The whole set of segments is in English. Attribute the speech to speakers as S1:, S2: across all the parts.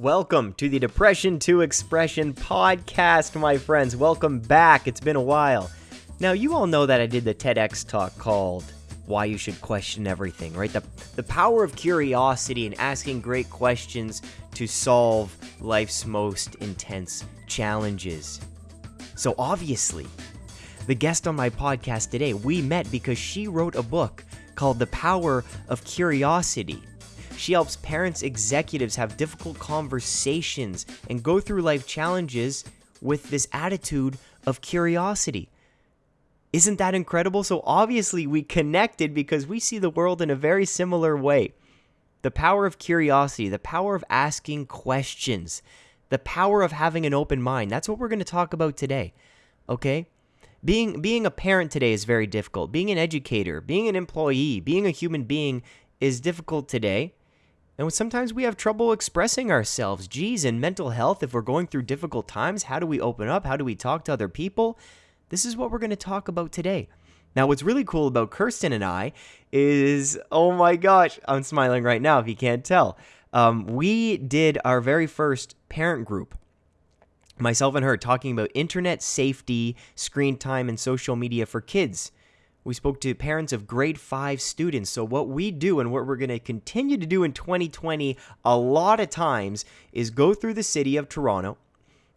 S1: Welcome to the Depression to Expression podcast, my friends. Welcome back. It's been a while. Now, you all know that I did the TEDx talk called Why You Should Question Everything, right? The, the power of curiosity and asking great questions to solve life's most intense challenges. So, obviously, the guest on my podcast today, we met because she wrote a book called The Power of Curiosity. She helps parents, executives have difficult conversations and go through life challenges with this attitude of curiosity. Isn't that incredible? So, obviously, we connected because we see the world in a very similar way. The power of curiosity, the power of asking questions, the power of having an open mind. That's what we're going to talk about today. Okay? Being being a parent today is very difficult. Being an educator, being an employee, being a human being is difficult today. And sometimes we have trouble expressing ourselves. Geez, in mental health, if we're going through difficult times, how do we open up? How do we talk to other people? This is what we're going to talk about today. Now, what's really cool about Kirsten and I is, oh my gosh, I'm smiling right now if you can't tell. Um, we did our very first parent group, myself and her, talking about internet safety, screen time, and social media for kids. We spoke to parents of grade five students. So, what we do and what we're going to continue to do in 2020 a lot of times is go through the city of Toronto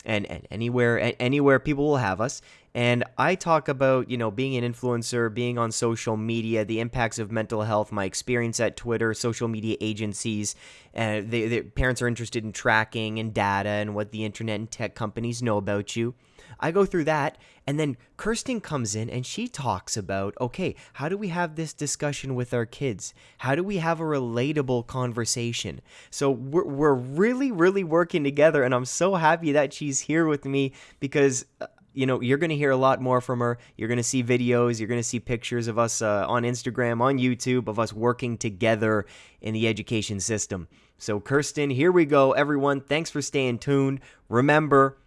S1: and, and anywhere anywhere people will have us and i talk about you know being an influencer being on social media the impacts of mental health my experience at twitter social media agencies uh, the, parents are interested in tracking and data and what the internet and tech companies know about you I go through that, and then Kirsten comes in and she talks about okay, how do we have this discussion with our kids? How do we have a relatable conversation? So we're, we're really, really working together, and I'm so happy that she's here with me because. You know, you're going to hear a lot more from her. You're going to see videos. You're going to see pictures of us uh, on Instagram, on YouTube, of us working together in the education system. So, Kirsten, here we go. Everyone, thanks for staying tuned. Remember,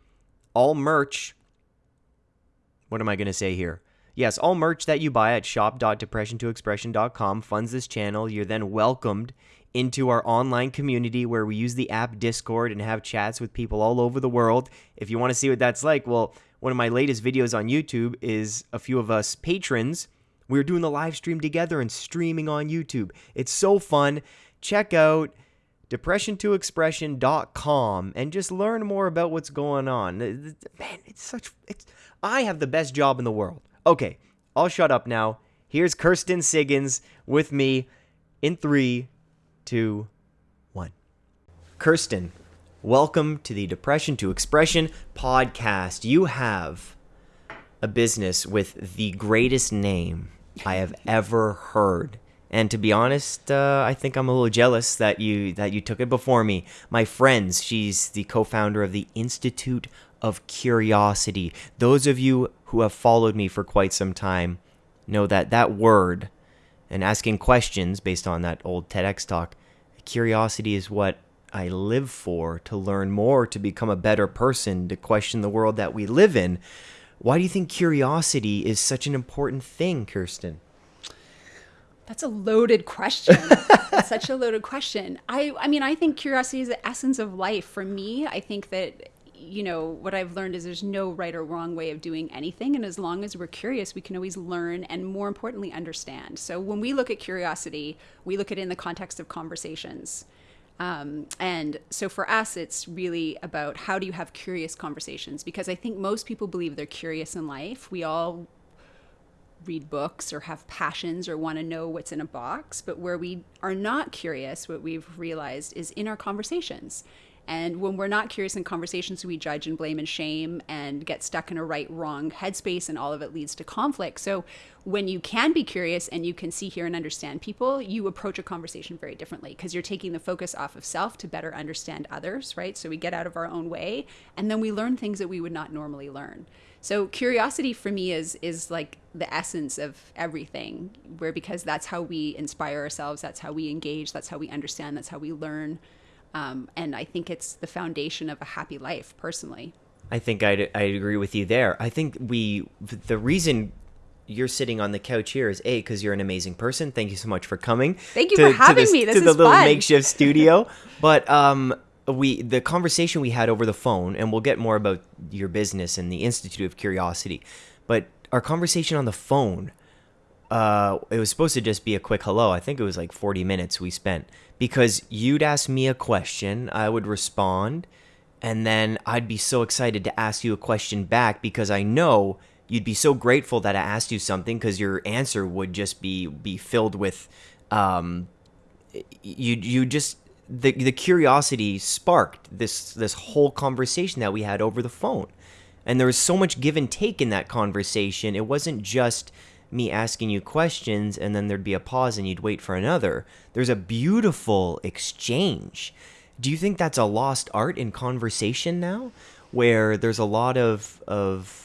S1: all merch what am I going to say here? Yes, all merch that you buy at shop.depression2expression.com funds this channel. You're then welcomed into our online community where we use the app Discord and have chats with people all over the world. If you want to see what that's like, well, one of my latest videos on YouTube is a few of us patrons. We are doing the live stream together and streaming on YouTube. It's so fun. Check out depression2expression.com and just learn more about what's going on. Man, it's such it's I have the best job in the world. Okay, I'll shut up now. Here's Kirsten Siggins with me in three, two, one. Kirsten, welcome to the Depression to Expression podcast. You have a business with the greatest name I have ever heard. And to be honest, uh, I think I'm a little jealous that you that you took it before me. My friends, she's the co-founder of the Institute of curiosity. Those of you who have followed me for quite some time know that that word and asking questions based on that old TEDx talk, curiosity is what I live for to learn more, to become a better person, to question the world that we live in. Why do you think curiosity is such an important thing, Kirsten?
S2: That's a loaded question. Such a loaded question. I I mean, I think curiosity is the essence of life. For me, I think that you know, what I've learned is there's no right or wrong way of doing anything. And as long as we're curious, we can always learn and more importantly, understand. So when we look at curiosity, we look at it in the context of conversations. Um, and so for us, it's really about how do you have curious conversations? Because I think most people believe they're curious in life. We all read books or have passions or want to know what's in a box. But where we are not curious, what we've realized is in our conversations. And when we're not curious in conversations, we judge and blame and shame and get stuck in a right wrong headspace, and all of it leads to conflict. So, when you can be curious and you can see, hear, and understand people, you approach a conversation very differently because you're taking the focus off of self to better understand others, right? So, we get out of our own way and then we learn things that we would not normally learn. So curiosity for me is is like the essence of everything where because that's how we inspire ourselves, that's how we engage, that's how we understand, that's how we learn. Um, and I think it's the foundation of a happy life, personally.
S1: I think I'd, I'd agree with you there. I think we, the reason you're sitting on the couch here is A, because you're an amazing person. Thank you so much for coming.
S2: Thank you to, for having
S1: to
S2: me. This
S1: to
S2: is
S1: the little
S2: fun.
S1: makeshift studio. but um, we the conversation we had over the phone, and we'll get more about your business and the Institute of Curiosity, but our conversation on the phone, uh, it was supposed to just be a quick hello. I think it was like 40 minutes we spent because you'd ask me a question, I would respond, and then I'd be so excited to ask you a question back because I know you'd be so grateful that I asked you something because your answer would just be be filled with um, you you just the the curiosity sparked this this whole conversation that we had over the phone. And there was so much give and take in that conversation. It wasn't just me asking you questions and then there'd be a pause and you'd wait for another. There's a beautiful exchange. Do you think that's a lost art in conversation now where there's a lot of of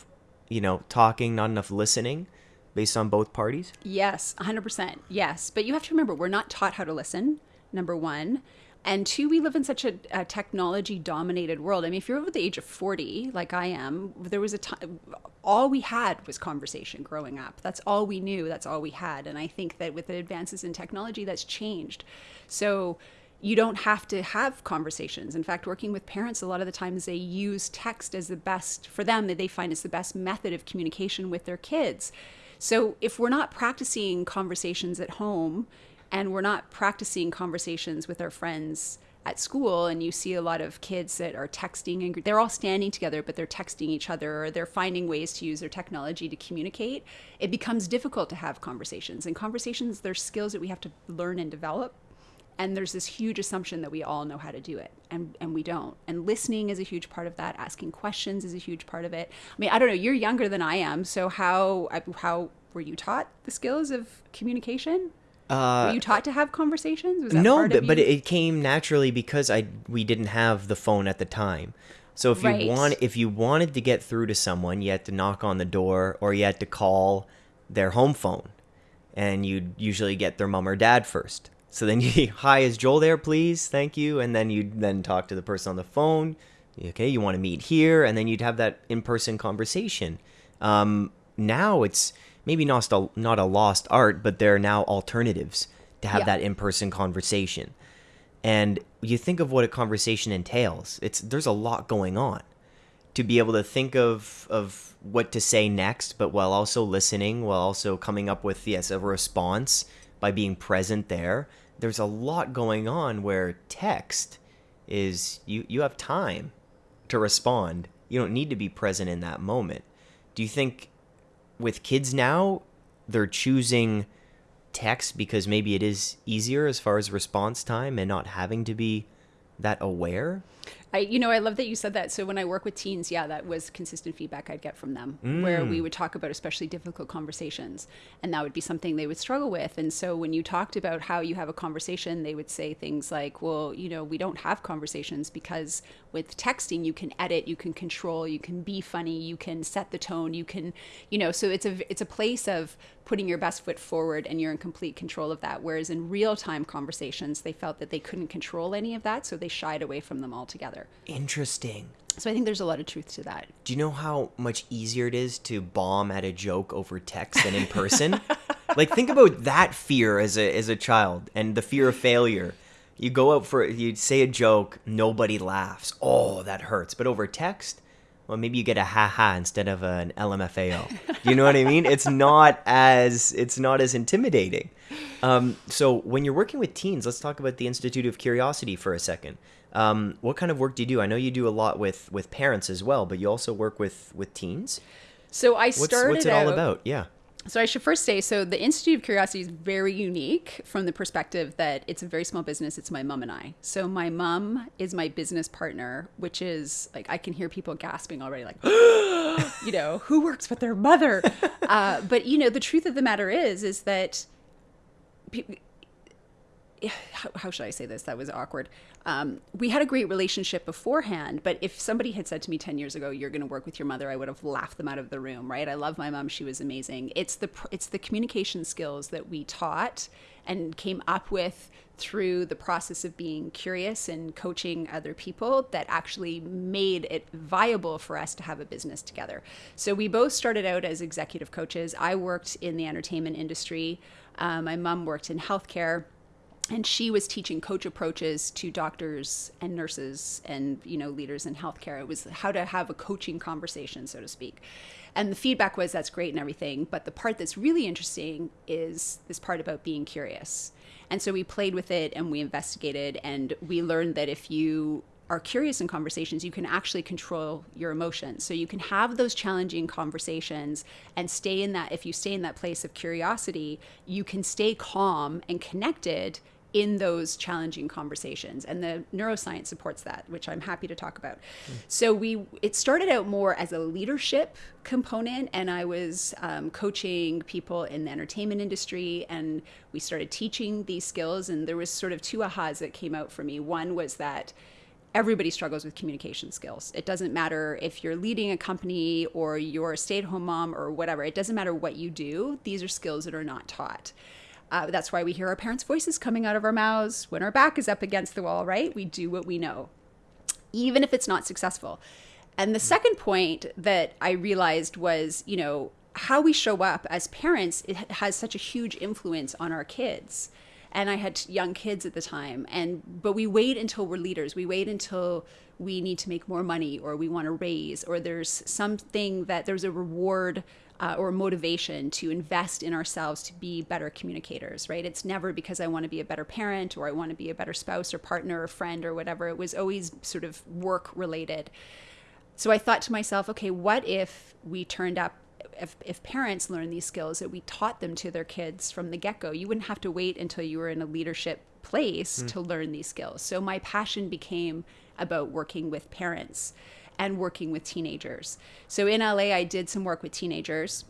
S1: you know, talking, not enough listening based on both parties?
S2: Yes, 100%. Yes. But you have to remember, we're not taught how to listen, number one. And two, we live in such a, a technology dominated world. I mean, if you're over the age of 40, like I am, there was a time, all we had was conversation growing up. That's all we knew. That's all we had. And I think that with the advances in technology, that's changed. So, you don't have to have conversations. In fact, working with parents, a lot of the times they use text as the best for them that they find is the best method of communication with their kids. So if we're not practicing conversations at home and we're not practicing conversations with our friends at school and you see a lot of kids that are texting and they're all standing together but they're texting each other or they're finding ways to use their technology to communicate. It becomes difficult to have conversations and conversations they're skills that we have to learn and develop. And there's this huge assumption that we all know how to do it and and we don't. And listening is a huge part of that. Asking questions is a huge part of it. I mean i don't know you're younger than i am so how how were you taught the skills of communication uh, were you taught to have conversations
S1: no but, but it came naturally because i we didn't have the phone at the time so if right. you want if you wanted to get through to someone you had to knock on the door or you had to call their home phone and you'd usually get their mom or dad first so then you, hi, is Joel there, please? Thank you. And then you'd then talk to the person on the phone. Okay, you want to meet here, and then you'd have that in-person conversation. Um, now it's maybe not a, not a lost art, but there are now alternatives to have yeah. that in-person conversation. And you think of what a conversation entails. It's there's a lot going on. To be able to think of of what to say next, but while also listening, while also coming up with yes a response by being present there. There's a lot going on where text is you you have time to respond. You don't need to be present in that moment. Do you think with kids now they're choosing text because maybe it is easier as far as response time and not having to be that aware?
S2: I, you know, I love that you said that. So when I work with teens, yeah, that was consistent feedback I'd get from them, mm. where we would talk about especially difficult conversations, and that would be something they would struggle with. And so when you talked about how you have a conversation, they would say things like, "Well, you know, we don't have conversations because with texting you can edit, you can control, you can be funny, you can set the tone, you can, you know." So it's a it's a place of putting your best foot forward and you're in complete control of that. Whereas in real time conversations, they felt that they couldn't control any of that, so they shied away from them altogether.
S1: Interesting.
S2: So I think there's a lot of truth to that.
S1: Do you know how much easier it is to bomb at a joke over text than in person? like think about that fear as a as a child and the fear of failure. You go out for you say a joke, nobody laughs. Oh, that hurts. But over text, well, maybe you get a ha ha instead of an LMFAO. you know what I mean? It's not as it's not as intimidating. Um, so when you're working with teens, let's talk about the Institute of Curiosity for a second. Um, what kind of work do you do? I know you do a lot with with parents as well, but you also work with with teens.
S2: So I started.
S1: What's, what's it all about? Yeah.
S2: So I should first say, so the Institute of Curiosity is very unique from the perspective that it's a very small business. It's my mom and I. So my mom is my business partner, which is like I can hear people gasping already, like, you know, who works with their mother? Uh, but you know, the truth of the matter is, is that. How, should I say this? That was awkward. Um, we had a great relationship beforehand, but if somebody had said to me 10 years ago, you're going to work with your mother, I would have laughed them out of the room, right? I love my mom. She was amazing. It's the, it's the communication skills that we taught and came up with through the process of being curious and coaching other people that actually made it viable for us to have a business together. So we both started out as executive coaches. I worked in the entertainment industry. Uh, my mom worked in healthcare and she was teaching coach approaches to doctors and nurses and you know leaders in healthcare it was how to have a coaching conversation so to speak and the feedback was that's great and everything but the part that's really interesting is this part about being curious and so we played with it and we investigated and we learned that if you are curious in conversations, you can actually control your emotions. So you can have those challenging conversations and stay in that. If you stay in that place of curiosity, you can stay calm and connected in those challenging conversations and the neuroscience supports that which i'm happy to talk about mm. so we it started out more as a leadership component and i was um, coaching people in the entertainment industry and we started teaching these skills and there was sort of two ahas that came out for me one was that everybody struggles with communication skills. It doesn't matter if you're leading a company or you're a stay at home mom or whatever, it doesn't matter what you do, these are skills that are not taught. Uh, that's why we hear our parents' voices coming out of our mouths when our back is up against the wall, right? We do what we know, even if it's not successful. And the second point that I realized was, you know, how we show up as parents it has such a huge influence on our kids and I had young kids at the time. And but we wait until we're leaders. We wait until we need to make more money, or we want to raise, or there's something that there's a reward. Uh, or motivation to invest in ourselves to be better communicators, right? It's never because I want to be a better parent or I want to be a better spouse or partner or friend or whatever. It was always sort of work related. So I thought to myself, okay, what if we turned up if, if parents learn these skills that we taught them to their kids from the get-go you wouldn't have to wait until you were in a leadership place mm. to learn these skills so my passion became about working with parents and working with teenagers so in la i did some work with teenagers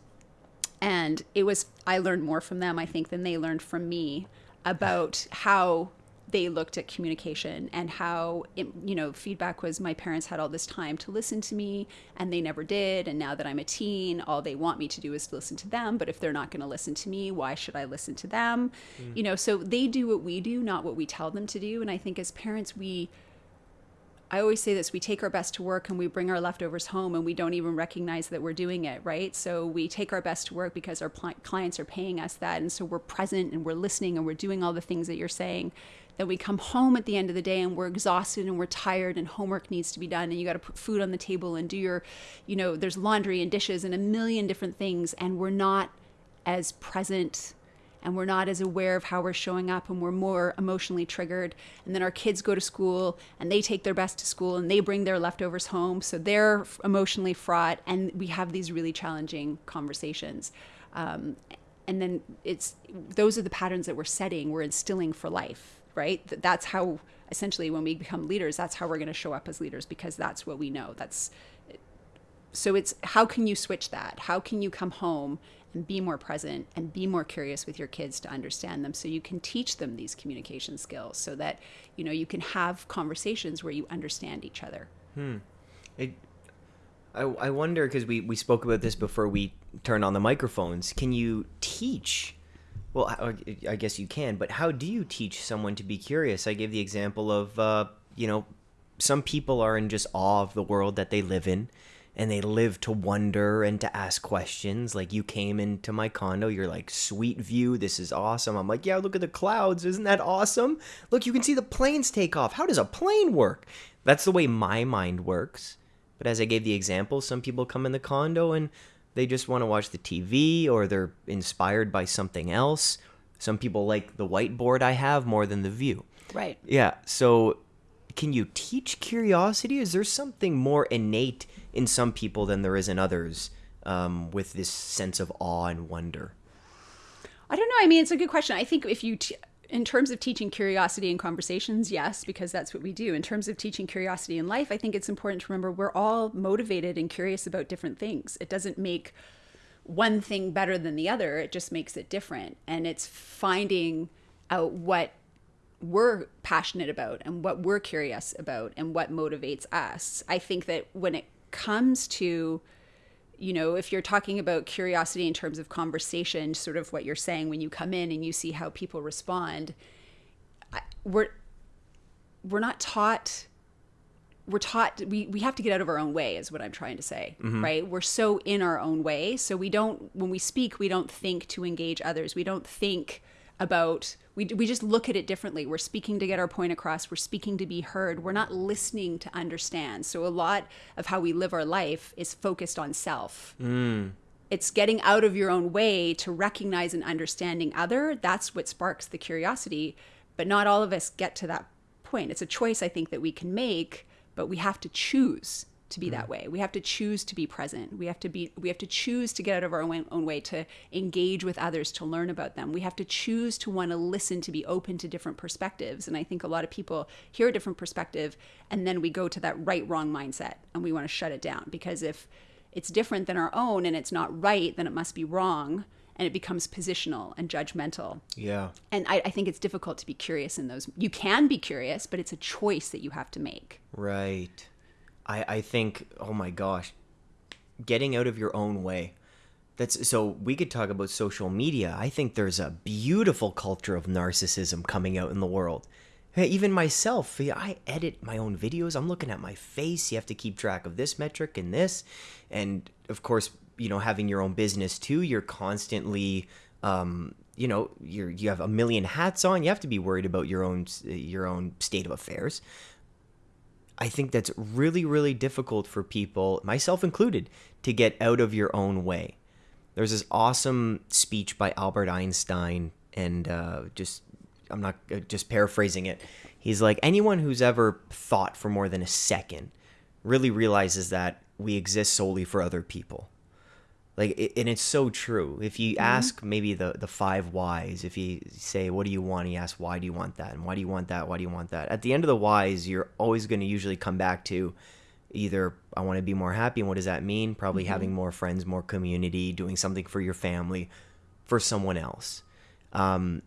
S2: and it was i learned more from them i think than they learned from me about how they looked at communication and how it, you know feedback was my parents had all this time to listen to me and they never did and now that i'm a teen all they want me to do is to listen to them but if they're not going to listen to me why should i listen to them mm. you know so they do what we do not what we tell them to do and i think as parents we I always say this we take our best to work and we bring our leftovers home and we don't even recognize that we're doing it, right? So we take our best to work because our pl- clients are paying us that. And so we're present and we're listening and we're doing all the things that you're saying. Then we come home at the end of the day and we're exhausted and we're tired and homework needs to be done and you got to put food on the table and do your, you know, there's laundry and dishes and a million different things. And we're not as present and we're not as aware of how we're showing up and we're more emotionally triggered. And then our kids go to school and they take their best to school and they bring their leftovers home. So they're emotionally fraught and we have these really challenging conversations. Um, and then it's those are the patterns that we're setting we're instilling for life right? That's how essentially when we become leaders that's how we're going to show up as leaders because that's what we know. That's so it's how can you switch that? How can you come home and be more present and be more curious with your kids to understand them so you can teach them these communication skills so that you know you can have conversations where you understand each other?
S1: Hmm. It, I, I wonder because we, we spoke about this before we turned on the microphones. Can you teach well I, guess you can but how do you teach someone to be curious? I gave the example of uh, you know some people are in just awe of the world that they live in and they live to wonder and to ask questions. Like you came into my condo, you're like, sweet view, this is awesome. I'm like, yeah, look at the clouds, isn't that awesome? Look, you can see the planes take off. How does a plane work? That's the way my mind works. But as I gave the example, some people come in the condo and they just want to watch the TV or they're inspired by something else. Some people like the whiteboard I have more than the view.
S2: Right.
S1: Yeah. So can you teach curiosity? Is there something more innate in some people than there is in others um, with this sense of awe and wonder?
S2: I don't know. I mean, it's a good question. I think if you, t- in terms of teaching curiosity in conversations, yes, because that's what we do. In terms of teaching curiosity in life, I think it's important to remember we're all motivated and curious about different things. It doesn't make one thing better than the other, it just makes it different. And it's finding out what we're passionate about and what we're curious about and what motivates us. I think that when it comes to you know, if you're talking about curiosity in terms of conversation, sort of what you're saying when you come in and you see how people respond, we're we're not taught we're taught we, we have to get out of our own way is what i'm trying to say mm-hmm. right? We're so in our own way. So we don't when we speak we don't think to engage others. We don't think about we, we just look at it differently. We're speaking to get our point across. We're speaking to be heard. We're not listening to understand. So a lot of how we live our life is focused on self.
S1: Mm.
S2: it's getting out of your own way to recognize and understanding other. That's what sparks the curiosity. But not all of us get to that point. It's a choice i think that we can make but we have to choose to be that mm. way we have to choose to be present we have to be we have to choose to get out of our own, own way to engage with others to learn about them we have to choose to want to listen to be open to different perspectives and i think a lot of people hear a different perspective and then we go to that right wrong mindset and we want to shut it down because if it's different than our own and it's not right, then it must be wrong. And it becomes positional and judgmental.
S1: Yeah.
S2: And I, I think it's difficult to be curious in those. You can be curious, but it's a choice that you have to make.
S1: Right. I I think oh my gosh, getting out of your own way. That's so we could talk about social media. I think there's a beautiful culture of narcissism coming out in the world. Even myself, I edit my own videos. I'm looking at my face. You have to keep track of this metric and this, and of course, you know, having your own business too. You're constantly, um, you know, you're you have a million hats on. You have to be worried about your own your own state of affairs. I think that's really, really difficult for people, myself included, to get out of your own way. There's this awesome speech by Albert Einstein, and uh, just I'm not uh, just paraphrasing it. He's like, anyone who's ever thought for more than a second really realizes that we exist solely for other people. Like, it, and it's so true. If you ask maybe the the five whys, if you say, "What do you want?" He asks, "Why do you want that?" and "Why do you want that?" Why do you want that? At the end of the whys, you're always going to usually come back to either I want to be more happy, and what does that mean? Probably having more friends, more community, doing something for your family, for someone else. Um,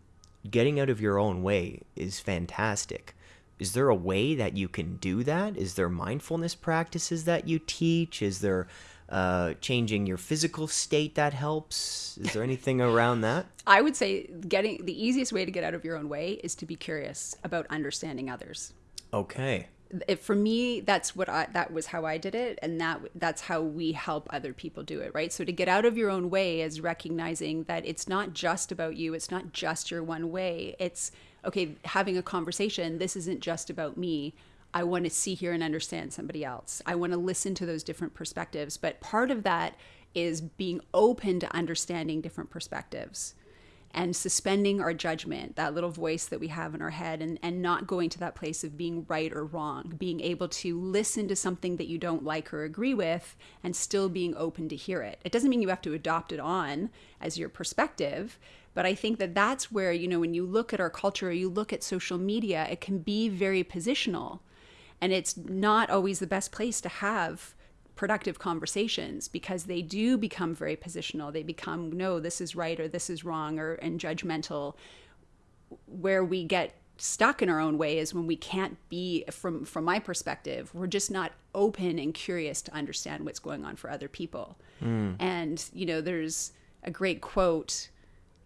S1: getting out of your own way is fantastic. Is there a way that you can do that? Is there mindfulness practices that you teach? Is there uh, changing your physical state that helps? Is there anything around that?
S2: I would say getting the easiest way to get out of your own way is to be curious about understanding others.
S1: Okay.
S2: If, for me, that's what I that was how I did it, and that that's how we help other people do it, right? So to get out of your own way is recognizing that it's not just about you, it's not just your one way. It's okay, having a conversation. This isn't just about me. I want to see, hear, and understand somebody else. I want to listen to those different perspectives. But part of that is being open to understanding different perspectives and suspending our judgment, that little voice that we have in our head, and, and not going to that place of being right or wrong, being able to listen to something that you don't like or agree with and still being open to hear it. It doesn't mean you have to adopt it on as your perspective. But I think that that's where, you know, when you look at our culture, or you look at social media, it can be very positional. And it's not always the best place to have productive conversations because they do become very positional. They become, no, this is right or this is wrong or and judgmental. Where we get stuck in our own way is when we can't be from from my perspective we're just not open and curious to understand what's going on for other people mm. and you know there's a great quote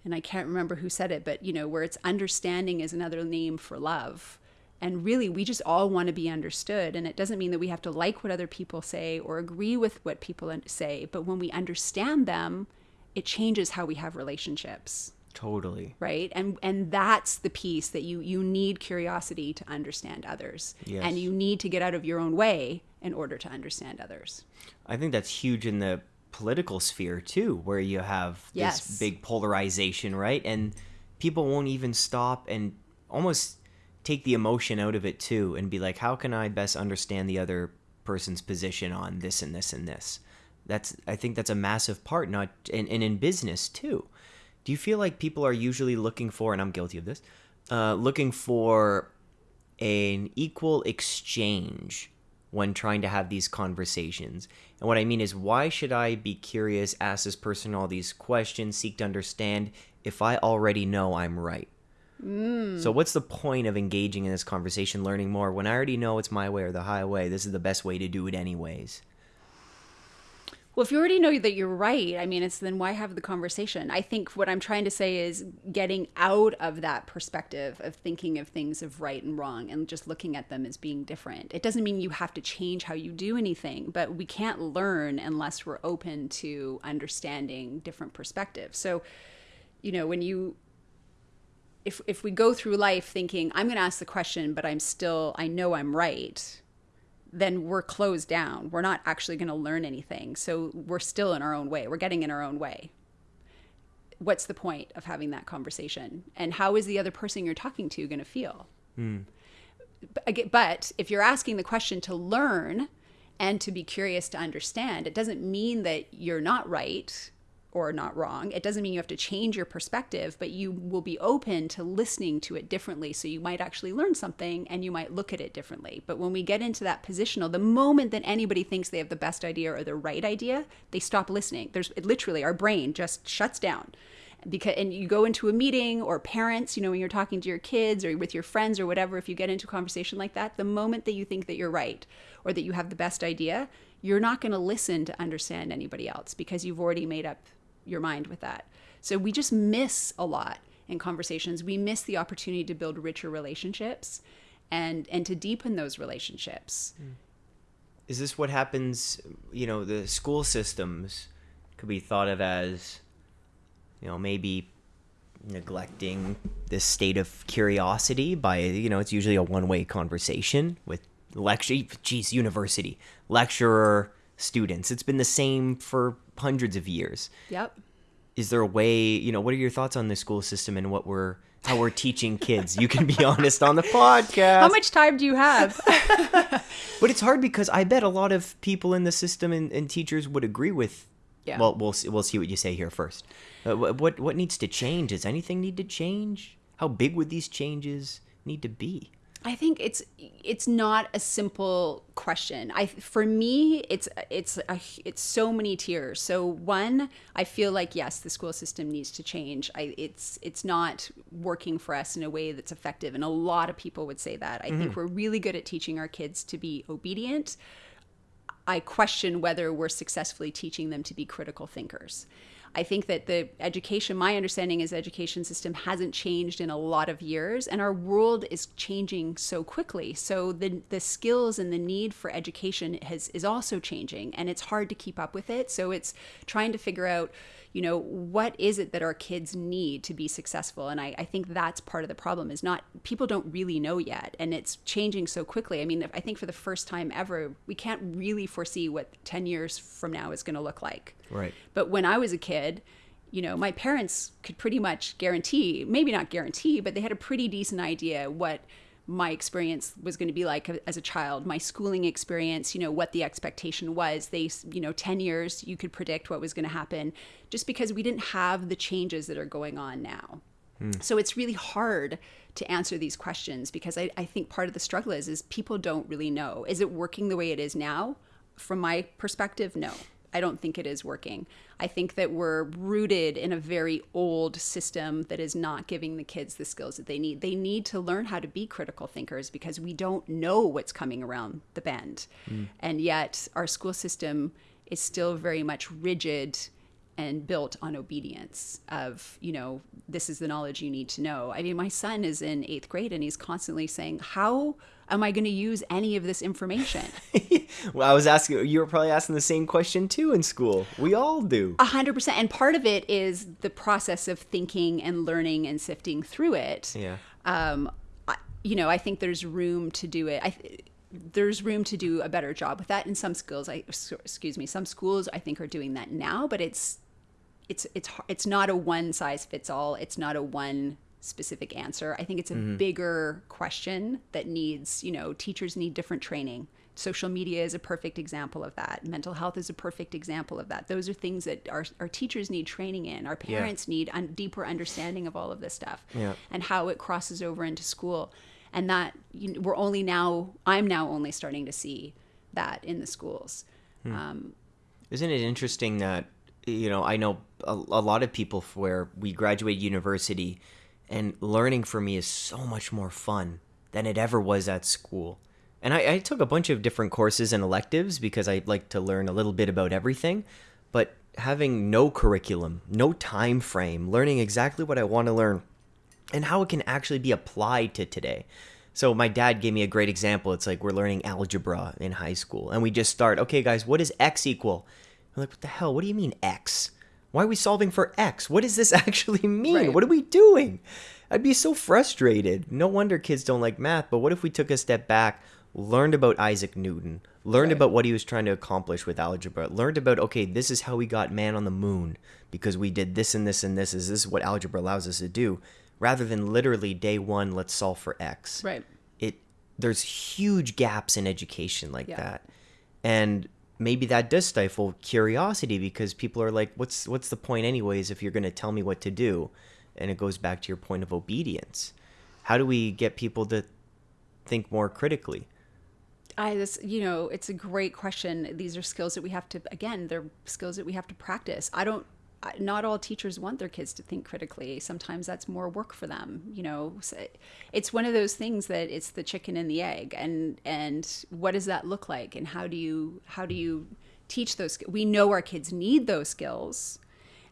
S2: and i can't remember who said it but you know where it's understanding is another name for love and really we just all want to be understood and it doesn't mean that we have to like what other people say or agree with what people say but when we understand them it changes how we have relationships
S1: Totally.
S2: right and and that's the piece that you you need curiosity to understand others
S1: Yes.
S2: and you need to get out of your own way in order to understand others
S1: I think that's huge in the political sphere too, where you have this
S2: Yes.
S1: big polarization, right? And people won't even stop and almost take the emotion out of it too and be like, how can I best understand the other person's position on this and this and this? That's I think that's a massive part, not and, and in business too. Do you feel like people are usually looking for, and I'm guilty of this, uh, looking for an equal exchange when trying to have these conversations. And what I mean is, why should I be curious, ask this person all these questions, seek to understand if I already know I'm right? Mm. So, what's the point of engaging in this conversation, learning more, when I already know it's my way or the highway? This is the best way to do it, anyways.
S2: Well, if you already know that you're right, I mean, it's then why have the conversation? I think what I'm trying to say is getting out of that perspective of thinking of things of right and wrong and just looking at them as being different. It doesn't mean you have to change how you do anything, but we can't learn unless we're open to understanding different perspectives. So, you know, when you if if we go through life thinking I'm going to ask the question, but I'm still I know I'm right, then we're closed down. We're not actually going to learn anything. So we're still in our own way. We're getting in our own way. What's the point of having that conversation? And how is the other person you're talking to going to feel? Hmm. But if you're asking the question to learn and to be curious to understand, it doesn't mean that you're not right or not wrong. It doesn't mean you have to change your perspective, but you will be open to listening to it differently. So you might actually learn something and you might look at it differently. But when we get into that positional, the moment that anybody thinks they have the best idea or the right idea, they stop listening. There's literally our brain just shuts down. Because and you go into a meeting or parents, you know, when you're talking to your kids or with your friends or whatever, if you get into a conversation like that, the moment that you think that you're right or that you have the best idea, you're not going to listen to understand anybody else because you've already made up your mind with that. So we just miss a lot in conversations. We miss the opportunity to build richer relationships and and to deepen those relationships.
S1: Is this what happens? You know, the school systems could be thought of as, you know, maybe neglecting this state of curiosity by, you know, it's usually a one way conversation with lecture, geez, university, lecturer, students. It's been the same for hundreds of years.
S2: Yep.
S1: Is there a way, you know, what are your thoughts on the school system and what we're, how we're teaching kids? You can be honest on the podcast.
S2: How much time do you have?
S1: But it's hard because I bet a lot of people in the system and, and teachers would agree with.
S2: Yeah.
S1: Well, we'll see, we'll see what you say here first. Uh, what what needs to change? Does anything need to change? How big would these changes need to be?
S2: I think it's it's not a simple question. I for me it's it's a, it's so many tiers. So one, I feel like yes, the school system needs to change. I it's it's not working for us in a way that's effective and a lot of people would say that. I think mm-hmm. we're really good at teaching our kids to be obedient. I question whether we're successfully teaching them to be critical thinkers. I think that the education, my understanding is education system hasn't changed in a lot of years and our world is changing so quickly. So the the skills and the need for education has is also changing and it's hard to keep up with it. So it's trying to figure out, you know, what is it that our kids need to be successful? And I, I think that's part of the problem is not people don't really know yet and it's changing so quickly. I mean, I think for the first time ever, we can't really foresee what 10 years from now is going to look like.
S1: Right.
S2: But when I was a kid, you know, my parents could pretty much guarantee, maybe not guarantee, but they had a pretty decent idea what my experience was going to be like as a child, my schooling experience, you know, what the expectation was. They, you know, 10 years, you could predict what was going to happen just because we didn't have the changes that are going on now. Hmm. So it's really hard to answer these questions because I, I think part of the struggle is is people don't really know. Is it working the way it is now? From my perspective, no. I don't think it is working. I think that we're rooted in a very old system that is not giving the kids the skills that they need. They need to learn how to be critical thinkers because we don't know what's coming around the bend. Mm. And yet, our school system is still very much rigid and built on obedience of you know this is the knowledge you need to know i mean my son is in eighth grade and he's constantly saying how am i going to use any of this information
S1: Well, I was asking. You were probably asking the same question too in school. We all do.
S2: A hundred percent. And part of it is the process of thinking and learning and sifting through it.
S1: Yeah.
S2: Um, I, you know, I think there's room to do it. I, there's room to do a better job with that in some schools. I excuse me, some schools I think are doing that now, but it's it's it's it's not a one size fits all. It's not a one specific answer. I think it's a bigger question that needs, you know, teachers need different training. Social media is a perfect example of that. Mental health is a perfect example of that. Those are things that our, our teachers need training in. Our
S1: Yeah.
S2: parents need a deeper understanding of all of this stuff
S1: Yeah.
S2: and how it crosses over into school. And that you know, we're only now, I'm now only starting to see that in the schools. Um,
S1: Isn't it interesting that you know I know a, a lot of people where we graduate university, and learning for me is so much more fun than it ever was at school. And I, I took a bunch of different courses and electives because I like to learn a little bit about everything. But having no curriculum, no time frame, learning exactly what I want to learn, and how it can actually be applied to today. So my dad gave me a great example. It's like we're learning algebra in high school, and we just start. Okay, guys, what does x equal? I'm like, what the hell? What do you mean x? Why are we solving for x? What does this actually mean?
S2: Right.
S1: What are we doing? I'd be so frustrated. No wonder kids don't like math. But what if we took a step back, learned about Isaac Newton, learned
S2: Right.
S1: about what he was trying to accomplish with algebra, learned about okay, this is how we got man on the moon because we did this and this and this. Is this is what algebra allows us to do? Rather than literally day one, let's solve for x.
S2: Right.
S1: It there's huge gaps in education like
S2: Yeah.
S1: that, and maybe that does stifle curiosity because people are like, what's what's the point anyways if you're going to tell me what to do? And it goes back to your point of obedience. How do we get people to think more critically?
S2: I this you know it's a great question. These are skills that we have to again they're skills that we have to practice. I don't. Not all teachers want their kids to think critically. Sometimes that's more work for them. You know, it's one of those things that it's the chicken and the egg, and and what does that look like, and how do you how do you teach those? We know our kids need those skills,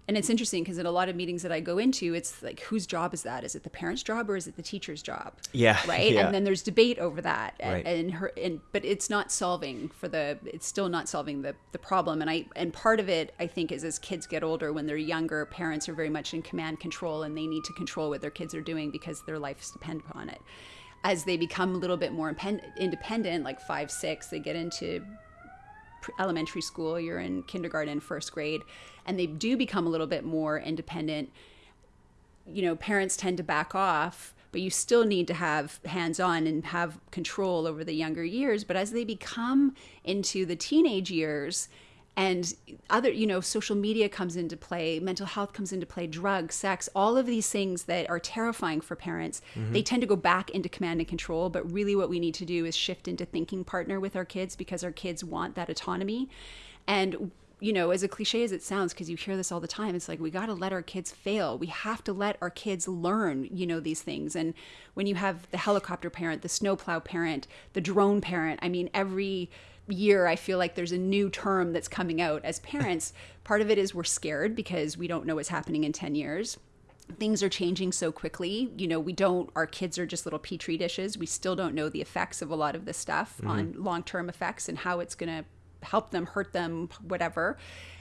S2: and it's interesting because in a lot of meetings that I go into, it's like whose job is that? Is it the parent's job or is it the teacher's job?
S1: Yeah,
S2: right.
S1: yeah.
S2: And then there's debate over that, and,
S1: Right.
S2: and her and but it's not solving for the it's still not solving the the problem. And I and part of it I think is as kids get older, when they're younger, parents are very much in command control, and they need to control what their kids are doing because their lives depend upon it. As they become a little bit more independent, like five, six, they get into elementary school, you're in kindergarten, first grade, and they do become a little bit more independent, you know, parents tend to back off, but you still need to have hands on and have control over the younger years. But as they become into the teenage years, and other, you know, social media comes into play, mental health comes into play, drugs, sex, all of these things that are terrifying for parents, mm-hmm. they tend to go back into command and control. But really, what we need to do is shift into thinking partner with our kids because our kids want that autonomy. And you know, as a cliche as it sounds, because you hear this all the time, it's like we got to let our kids fail. We have to let our kids learn, you know, these things. And when you have the helicopter parent, the snowplow parent, the drone parent, I mean, every year I feel like there's a new term that's coming out as parents. Part of it is we're scared because we don't know what's happening in 10 years things are changing so quickly. You know, we don't, our kids are just little petri dishes. We still don't know the effects of a lot of this stuff mm-hmm. on long term effects and how it's going to help them, hurt them, whatever.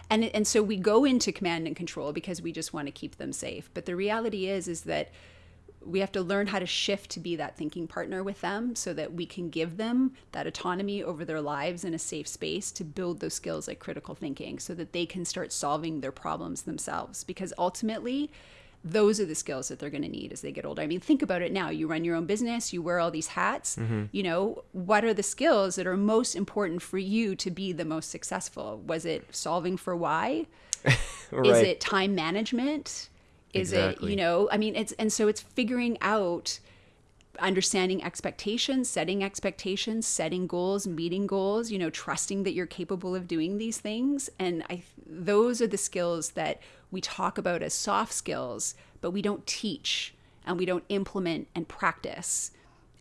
S2: And, and so we go into command and control because we just want to keep them safe. But the reality is, is that we have to learn how to shift to be that thinking partner with them so that we can give them that autonomy over their lives in a safe space to build those skills like critical thinking so that they can start solving their problems themselves because ultimately those are the skills that they're going to need as they get older. I mean, think about it now. You run your own business, you wear all these hats. Mm-hmm. You know, what are the skills that are most important for you to be the most successful? Was it solving for why? Is it time management? Is
S1: Exactly.
S2: it, you know, I mean, it's, and so it's figuring out understanding expectations, setting expectations, setting goals, meeting goals, you know, trusting that you're capable of doing these things. And I, those are the skills that we talk about as soft skills, but we don't teach and we don't implement and practice.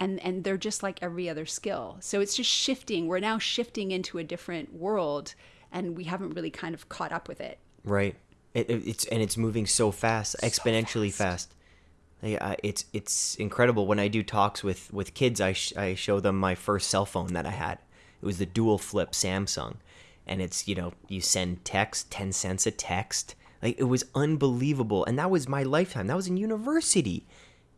S2: And, and they're just like every other skill. So it's just shifting. We're now shifting into a different world and we haven't really kind of caught up with it.
S1: Right. It, it- it's and it's moving so fast, exponentially
S2: fast.
S1: fast. I- it's it's incredible when I do talks with with kids. I sh- I show them my first cell phone that I had. It was the dual flip Samsung, and it's you know you send text ten cents a text. Like it was unbelievable, and that was my lifetime. That was in university,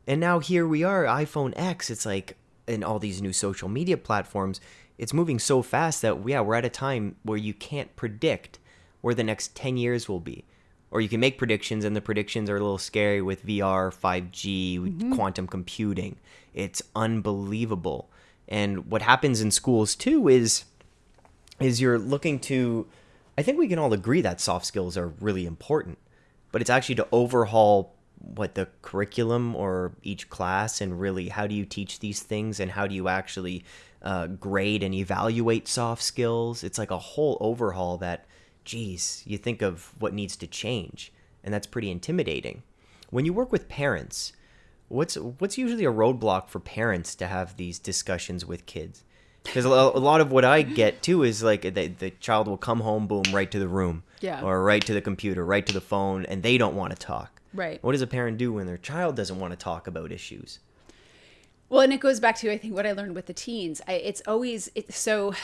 S1: and now here we are, iPhone X. It's like and all these new social media platforms. It's moving so fast that yeah, we're at a time where you can't predict where the next 10 years will be. Or you can make predictions, and the predictions are a little scary with VR, 5G, quantum computing. It's unbelievable. And what happens in schools too is is you're looking to I think we can all agree that soft skills are really important, but it's actually to overhaul what the curriculum or each class and really how do you teach these things and how do you actually uh, grade and evaluate soft skills it's like a whole overhaul that geez you think of what needs to change and that's pretty intimidating when you work with parents what's what's usually a roadblock for parents to have these discussions with kids because a lot of what i get too is like the, the child will come home boom right to the room
S2: Yeah.
S1: or right to the computer right to the phone and they don't want to talk
S2: Right.
S1: what does a parent do when their child doesn't want to talk about issues
S2: Well, and it goes back to I think what I learned with the teens. I, it's always it's so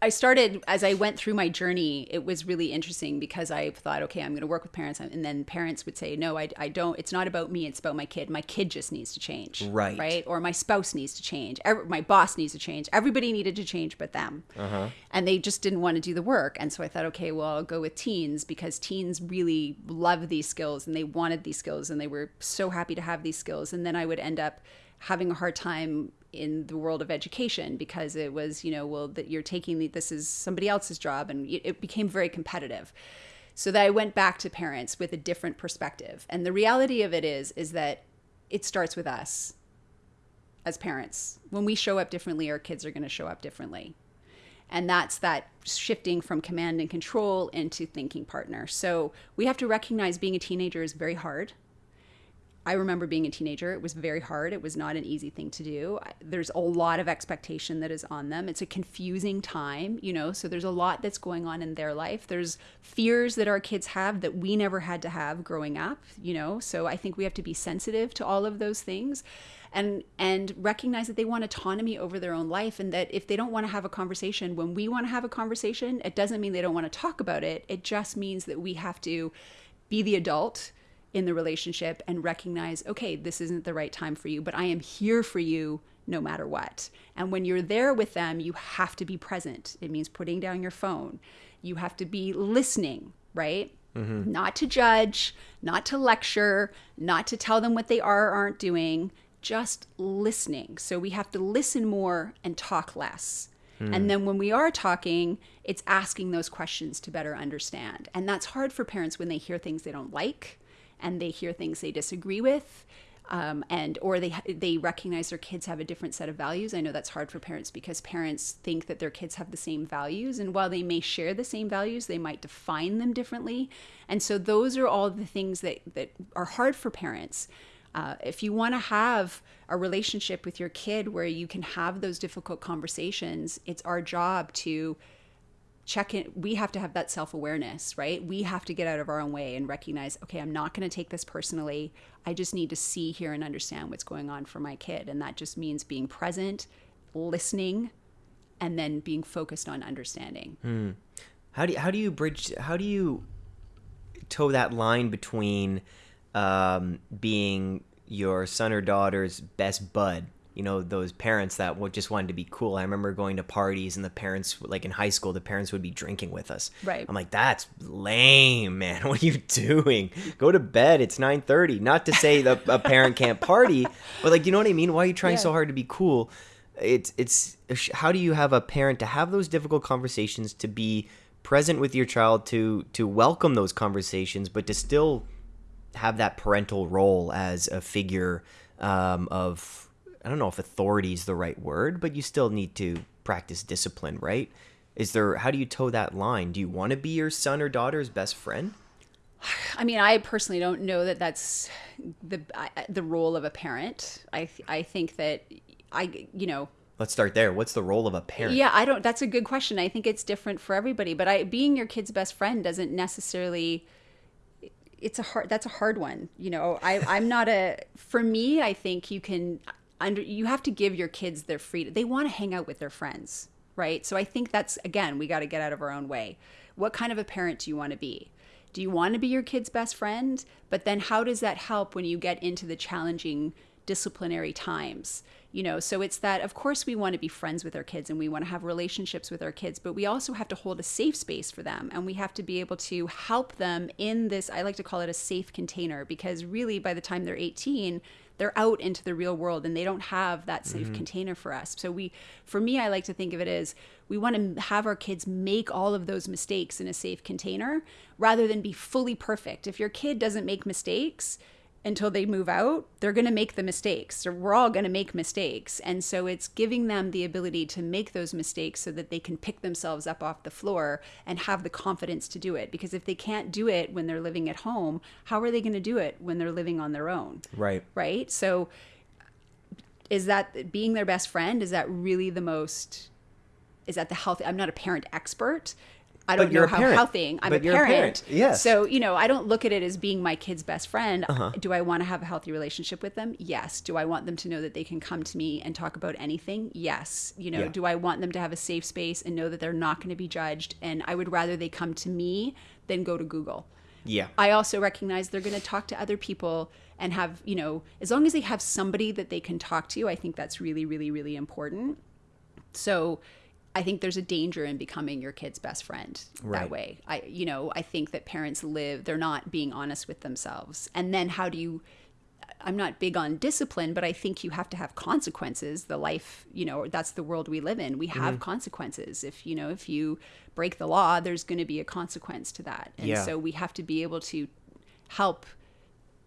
S2: I started as I went through my journey. It was really interesting because I thought, okay, I'm going to work with parents, and then parents would say, no, I, I don't. It's not about me. It's about my kid. My kid just needs to change,
S1: Right.
S2: Right, or my spouse needs to change. Every, my boss needs to change. Everybody needed to change, but them, uh-huh. and they just didn't want to do the work. And so I thought, okay, well, I'll go with teens because teens really love these skills and they wanted these skills and they were so happy to have these skills. And then I would end up having a hard time in the world of education because it was you know well that you're taking the, this is somebody else's job and it became very competitive. So that i went back to parents with a different perspective. And the reality of it is is that it starts with us as parents. When we show up differently our kids are going to show up differently. And that's that shifting from command and control into thinking partner. So we have to recognize being a teenager is very hard I remember being a teenager. It was very hard. It was not an easy thing to do. There's a lot of expectation that is on them. It's a confusing time, you know, so there's a lot that's going on in their life. There's fears that our kids have that we never had to have growing up, you know. So I think we have to be sensitive to all of those things and and recognize that they want autonomy over their own life and that if they don't want to have a conversation when we want to have a conversation, it doesn't mean they don't want to talk about it. It just means that we have to be the adult in the relationship and recognize, okay, this isn't the right time for you, but I am here for you no matter what. And when you're there with them, you have to be present. It means putting down your phone. You have to be listening, right? Mm-hmm. Not to judge, not to lecture, not to tell them what they are or aren't doing, just listening. So we have to listen more and talk less. Mm. And then when we are talking, it's asking those questions to better understand. And that's hard for parents when they hear things they don't like and they hear things they disagree with. Um, and or they they recognize their kids have a different set of values. I know that's hard for parents because parents think that their kids have the same values, and while they may share the same values, they might define them differently. And so those are all the things that that are hard for parents. Uh, if you want to have a relationship with your kid where you can have those difficult conversations, it's our job to check in we have to have that self-awareness right? We have to get out of our own way and recognize okay i'm not going to take this personally. I just need to see hear and understand what's going on for my kid. And that just means being present listening and then being focused on understanding.
S1: Hmm. how do you, how do you bridge how do you toe that line between um, being your son or daughter's best bud you know those parents that just wanted to be cool. I remember going to parties and the parents, like in high school, the parents would be drinking with us.
S2: Right.
S1: I'm like, that's lame, man. What are you doing? Go to bed. It's 9:30. Not to say that a parent can't party, but like, you know what I mean? Why are you trying yeah. so hard to be cool? It's it's how do you have a parent to have those difficult conversations to be present with your child to to welcome those conversations, but to still have that parental role as a figure um, of I don't know if authority is the right word, but you still need to practice discipline, right? Is there how do you toe that line? Do you want to be your son or daughter's best friend?
S2: I mean, I personally don't know that that's the the role of a parent. I I think that I you know
S1: Let's start there. What's the role of a parent?
S2: Yeah, I don't. That's a good question. I think it's different for everybody. But I, being your kid's best friend doesn't necessarily. It's a hard. That's a hard one. You know, I, I'm not a. For me, I think you can under you have to give your kids their freedom. They want to hang out with their friends, right? So I think that's again, we got to get out of our own way. What kind of a parent do you want to be? Do you want to be your kid's best friend? But then how does that help when you get into the challenging disciplinary times? You know, so it's that of course we want to be friends with our kids and we want to have relationships with our kids, but we also have to hold a safe space for them and we have to be able to help them in this I like to call it a safe container because really by the time they're 18, they're out into the real world and they don't have that safe mm-hmm. container for us. So we for me I like to think of it as we want to have our kids make all of those mistakes in a safe container rather than be fully perfect. If your kid doesn't make mistakes, until they move out, they're going to make the mistakes. So we're all going to make mistakes. And so it's giving them the ability to make those mistakes so that they can pick themselves up off the floor and have the confidence to do it. Because if they can't do it when they're living at home, how are they going to do it when they're living on their own?
S1: Right.
S2: Right. So is that being their best friend? Is that really the most, is that the healthy? I'm not a parent expert I don't know how
S1: parent.
S2: healthy. I'm
S1: But
S2: a
S1: you're a
S2: parent.
S1: parent. Yes.
S2: So, you know, I don't look at it as being my kid's best friend.
S1: Uh-huh.
S2: Do I want to have a healthy relationship with them? Yes. Do I want them to know that they can come to me and talk about anything? Yes. You know,
S1: Yeah.
S2: do I want them to have a safe space and know that they're not going to be judged? And I would rather they come to me than go to Google.
S1: Yeah.
S2: I also recognize they're going to talk to other people and have, you know, as long as they have somebody that they can talk to, I think that's really, really, really important. So I think there's a danger in becoming your kid's best friend
S1: Right.
S2: that way. I, you know, I think that parents live, they're not being honest with themselves. And then how do you, I'm not big on discipline, but I think you have to have consequences. The life, you know, that's the world we live in. We have
S1: Mm-hmm.
S2: consequences. If, you know, if you break the law, there's going to be a consequence to that. And
S1: Yeah.
S2: so we have to be able to help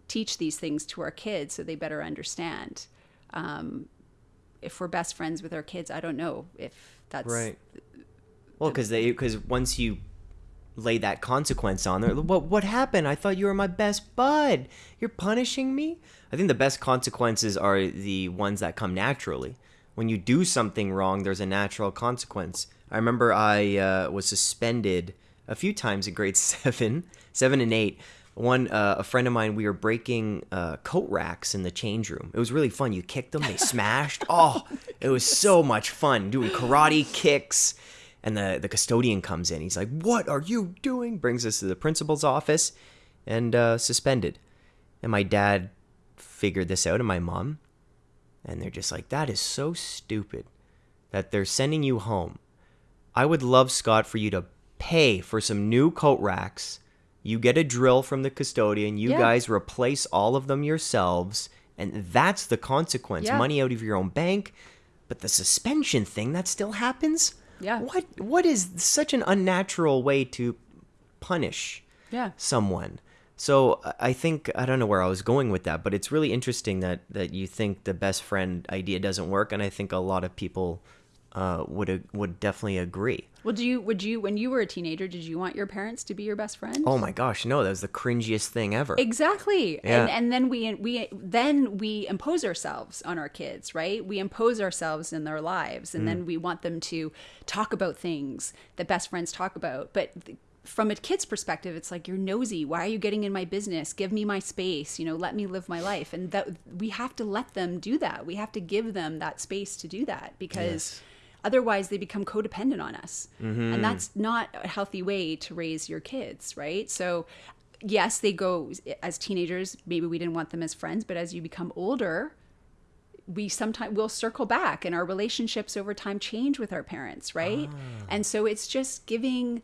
S2: teach these things to our kids so they better understand. Um, if we're best friends with our kids, I don't know if that's
S1: Right. Well, because they because once you lay that consequence on there, what what happened? I thought you were my best bud. You're punishing me. I think the best consequences are the ones that come naturally. When you do something wrong, there's a natural consequence. I remember I uh, was suspended a few times in grade seven, seven and eight. One, uh, a friend of mine, we were breaking uh, coat racks in the change room. It was really fun. You kicked them, they smashed. Oh, it was so much fun doing karate kicks. And the, the custodian comes in. He's like, What are you doing? Brings us to the principal's office and uh, suspended. And my dad figured this out, and my mom. And they're just like, That is so stupid that they're sending you home. I would love, Scott, for you to pay for some new coat racks. You get a drill from the custodian. You
S2: Yeah.
S1: guys replace all of them yourselves. And that's the consequence
S2: Yeah.
S1: money out of your own bank. But the suspension thing, that still happens?
S2: Yeah.
S1: What What is such an unnatural way to punish
S2: Yeah.
S1: someone? So I- I think I don't know where I was going with that, but it's really interesting that that you think the best friend idea doesn't work, and I think a lot of people uh, would would definitely agree.
S2: Well, do you would you when you were a teenager, did you want your parents to be your best friend?
S1: Oh my gosh, no, that was the cringiest thing ever.
S2: Exactly.
S1: Yeah.
S2: And and then we we then we impose ourselves on our kids, right? We impose ourselves in their lives and
S1: Mm.
S2: then we want them to talk about things that best friends talk about. But th- from a kid's perspective, it's like you're nosy. Why are you getting in my business? Give me my space, you know, let me live my life. And that we have to let them do that. We have to give them that space to do that because otherwise they become codependent on us. And mm-hmm. that's not a healthy way to raise your kids right? So yes they go as teenagers maybe we didn't want them as friends but as you become older we sometimes will circle back and our relationships over time change with our parents right? Ah. And so it's just giving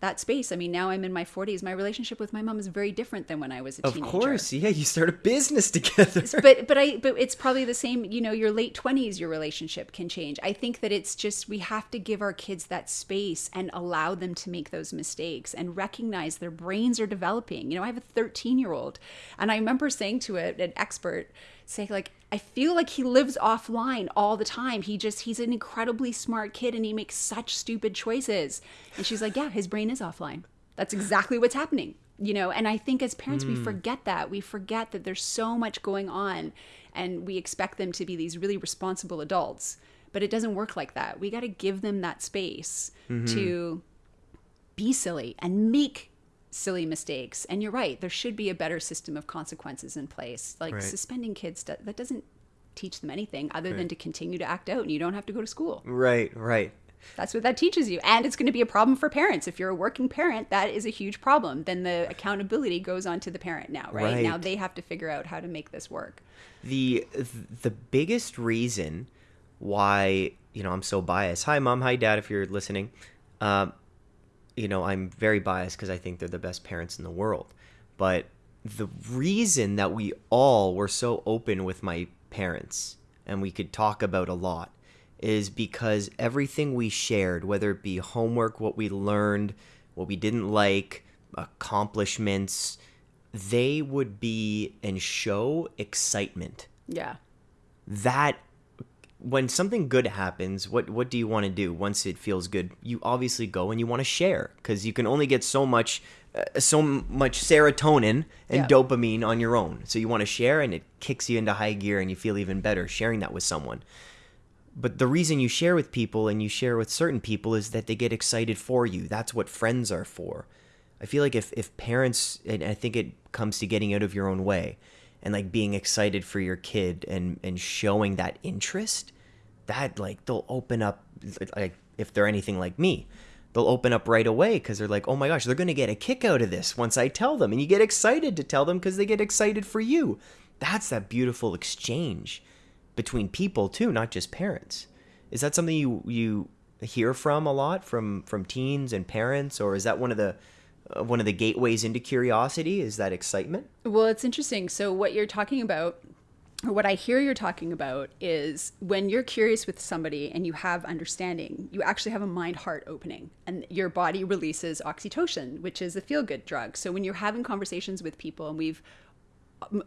S2: that space i mean now i'm in my 40s my relationship with my mom is very different than when i was a
S1: of
S2: teenager Of
S1: course, yeah, you start a business together.
S2: but but I but it's probably the same. You know, your late twenties, your relationship can change. I think that it's just we have to give our kids that space and allow them to make those mistakes and recognize their brains are developing. You know, I have a thirteen year old, and I remember saying to a, an expert, saying like, I feel like he lives offline all the time. He just he's an incredibly smart kid and he makes such stupid choices. And she's like, yeah, his brain is offline. That's exactly what's happening you know and i think as parents we hmm. forget that we forget that there's so much going on and we expect them to be these really responsible adults but it doesn't work like that we got to give them that space mm-hmm. to be silly and make silly mistakes and you're right there should be a better system of consequences in place like
S1: Right.
S2: suspending kids that, that doesn't teach them anything other than to continue to act out and you don't have to go to school
S1: right, right.
S2: that's what that teaches you. And it's going to be a problem for parents. If you're a working parent, that is a huge problem. Then the accountability goes on to the parent now, right?
S1: Right.
S2: Now they have to figure out how to make this work.
S1: the the biggest reason why you know I'm so biased. Hi, mom. Hi, dad. If you're listening, um, you know I'm very biased because I think they're the best parents in the world. But the reason that we all were so open with my parents and we could talk about a lot is because everything we shared, whether it be homework, what we learned, what we didn't like, accomplishments, they would be and show excitement.
S2: Yeah.
S1: That when something good happens, what what do you want to do once it feels good? You obviously go and you want to share because you can only get so much uh, so much serotonin and
S2: Yeah.
S1: dopamine on your own. So you want to share and it kicks you into high gear and you feel even better sharing that with someone. but the reason you share with people and you share with certain people is that they get excited for you. That's what friends are for. I feel like if, if parents, and I think it comes to getting out of your own way and like being excited for your kid and, and showing that interest, that like they'll open up, like if they're anything like me, they'll open up right away because they're like, oh my gosh, they're going to get a kick out of this once I tell them. And you get excited to tell them because they get excited for you. That's that beautiful exchange between people too, not just parents. Is that something you you hear from a lot from from teens and parents, or is that one of the one of the gateways into curiosity? Is that excitement?
S2: Well, it's interesting. So what you're talking about or what I hear you're talking about is when you're curious with somebody and you have understanding, you actually have a mind heart opening and your body releases oxytocin, which is a feel good drug. So when you're having conversations with people, and we've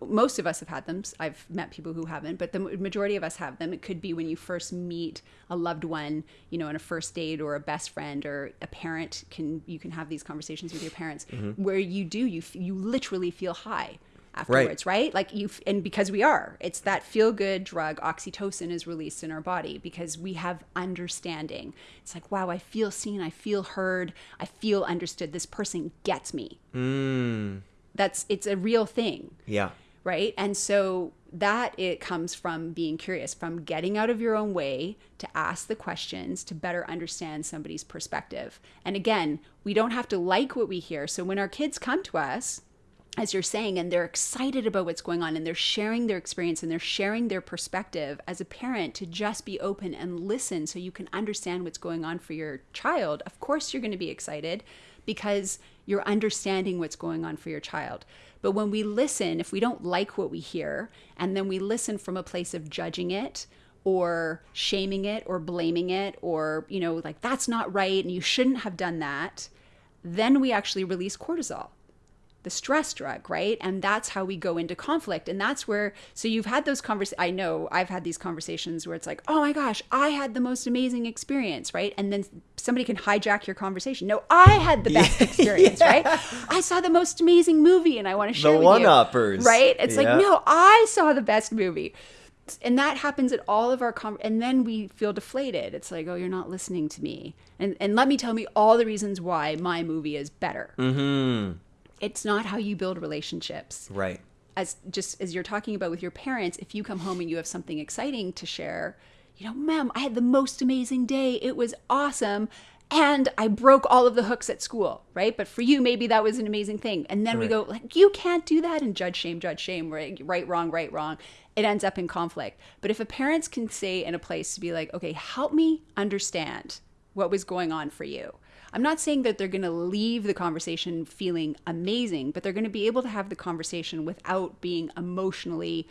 S2: most of us have had them. I've met people who haven't, but the majority of us have them. It could be when you first meet a loved one, you know, in a first date or a best friend or a parent. Can you can have these conversations with your parents mm-hmm. where you do you you literally feel high afterwards, right. right? Like you and because we are, it's that feel good drug oxytocin is released in our body because we have understanding. It's like wow, I feel seen, I feel heard, I feel understood. This person gets me.
S1: Mm
S2: that's it's a real thing.
S1: Yeah.
S2: Right? And so that it comes from being curious from getting out of your own way to ask the questions to better understand somebody's perspective. And again we don't have to like what we hear. So when our kids come to us as you're saying, and they're excited about what's going on and they're sharing their experience and they're sharing their perspective as a parent to just be open and listen so you can understand what's going on for your child. Of course, you're going to be excited because you're understanding what's going on for your child. But when we listen, if we don't like what we hear, and then we listen from a place of judging it or shaming it or blaming it or, you know, like that's not right and you shouldn't have done that, then we actually release cortisol the stress drug, right? And that's how we go into conflict. And that's where, so you've had those conversations. I know I've had these conversations where it's like, oh my gosh, I had the most amazing experience, right? And then somebody can hijack your conversation. No, I had the best experience, yeah. right? I saw the most amazing movie and I want to share
S1: the
S2: with
S1: one uppers,
S2: right? It's yeah. like, no, I saw the best movie. And that happens at all of our com- and then we feel deflated. It's like, oh, you're not listening to me, and and let me tell me all the reasons why my movie is better.
S1: Mm-hmm
S2: it's not how you build relationships.
S1: Right.
S2: As just as you're talking about with your parents, if you come home and you have something exciting to share, you know, ma'am, I had the most amazing day. It was awesome. And I broke all of the hooks at school, right? But for you, maybe that was an amazing thing. And then right. we go, like, you can't do that and judge, shame, judge, shame, right, right, wrong, right, wrong. It ends up in conflict. But if a parents can say in a place to be like, okay, help me understand what was going on for you I'm not saying that they're going to leave the conversation feeling amazing, but they're going to be able to have the conversation without being emotionally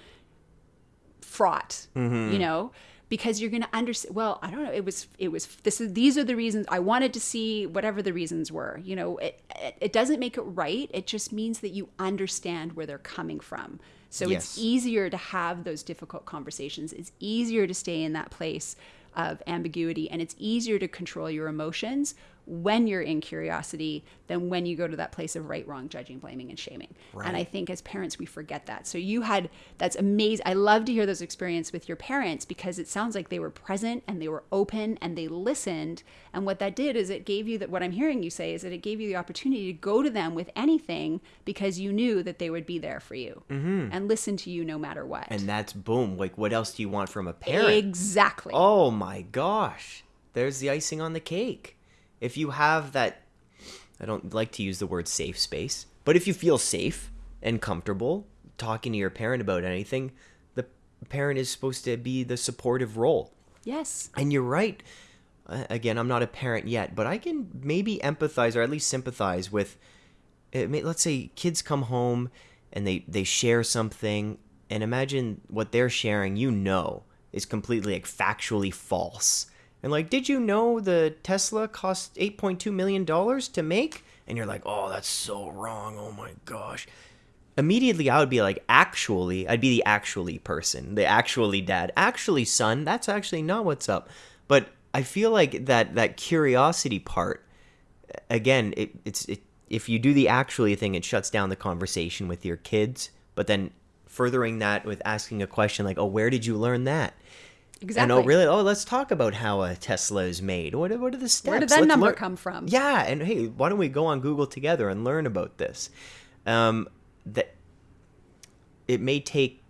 S2: fraught,
S1: mm-hmm.
S2: you know? Because you're going to understand. Well, I don't know. It was. It was. This is. These are the reasons I wanted to see. Whatever the reasons were, you know, it, it, it doesn't make it right. It just means that you understand where they're coming from. So yes. it's easier to have those difficult conversations. It's easier to stay in that place of ambiguity and it's easier to control your emotions when you're in curiosity than when you go to that place of right, wrong, judging, blaming, and shaming. Right. And I think as parents, we forget that. So you had that's amazing. I love to hear those experiences with your parents because it sounds like they were present and they were open and they listened. And what that did is it gave you that. What I'm hearing you say is that it gave you the opportunity to go to them with anything because you knew that they would be there for you
S1: mm-hmm.
S2: and listen to you no matter what.
S1: And that's boom. Like, what else do you want from a parent?
S2: Exactly.
S1: Oh my gosh. There's the icing on the cake if you have that I don't like to use the word safe space, but if you feel safe and comfortable talking to your parent about anything, the parent is supposed to be the supportive role.
S2: Yes.
S1: And you're right. Uh, again, I'm not a parent yet, but I can maybe empathize or at least sympathize with uh, let's say kids come home and they they share something and imagine what they're sharing, you know, is completely like factually false and like, did you know the Tesla cost $8.2 million to make? And you're like, oh, that's so wrong. Oh my gosh. Immediately, I would be like, actually, I'd be the actually person, the actually dad. Actually, son, that's actually not what's up. But I feel like that that curiosity part, again, it, it's it, if you do the actually thing, it shuts down the conversation with your kids. But then furthering that with asking a question like, oh, where did you learn that? And
S2: Exactly.
S1: oh, really? Oh, let's talk about how a Tesla is made. What, are- what are the steps?
S2: Where did that
S1: Let's
S2: number
S1: learn-
S2: come from?
S1: Yeah, and hey, why don't we go on Google together and learn about this? Um, that it may take.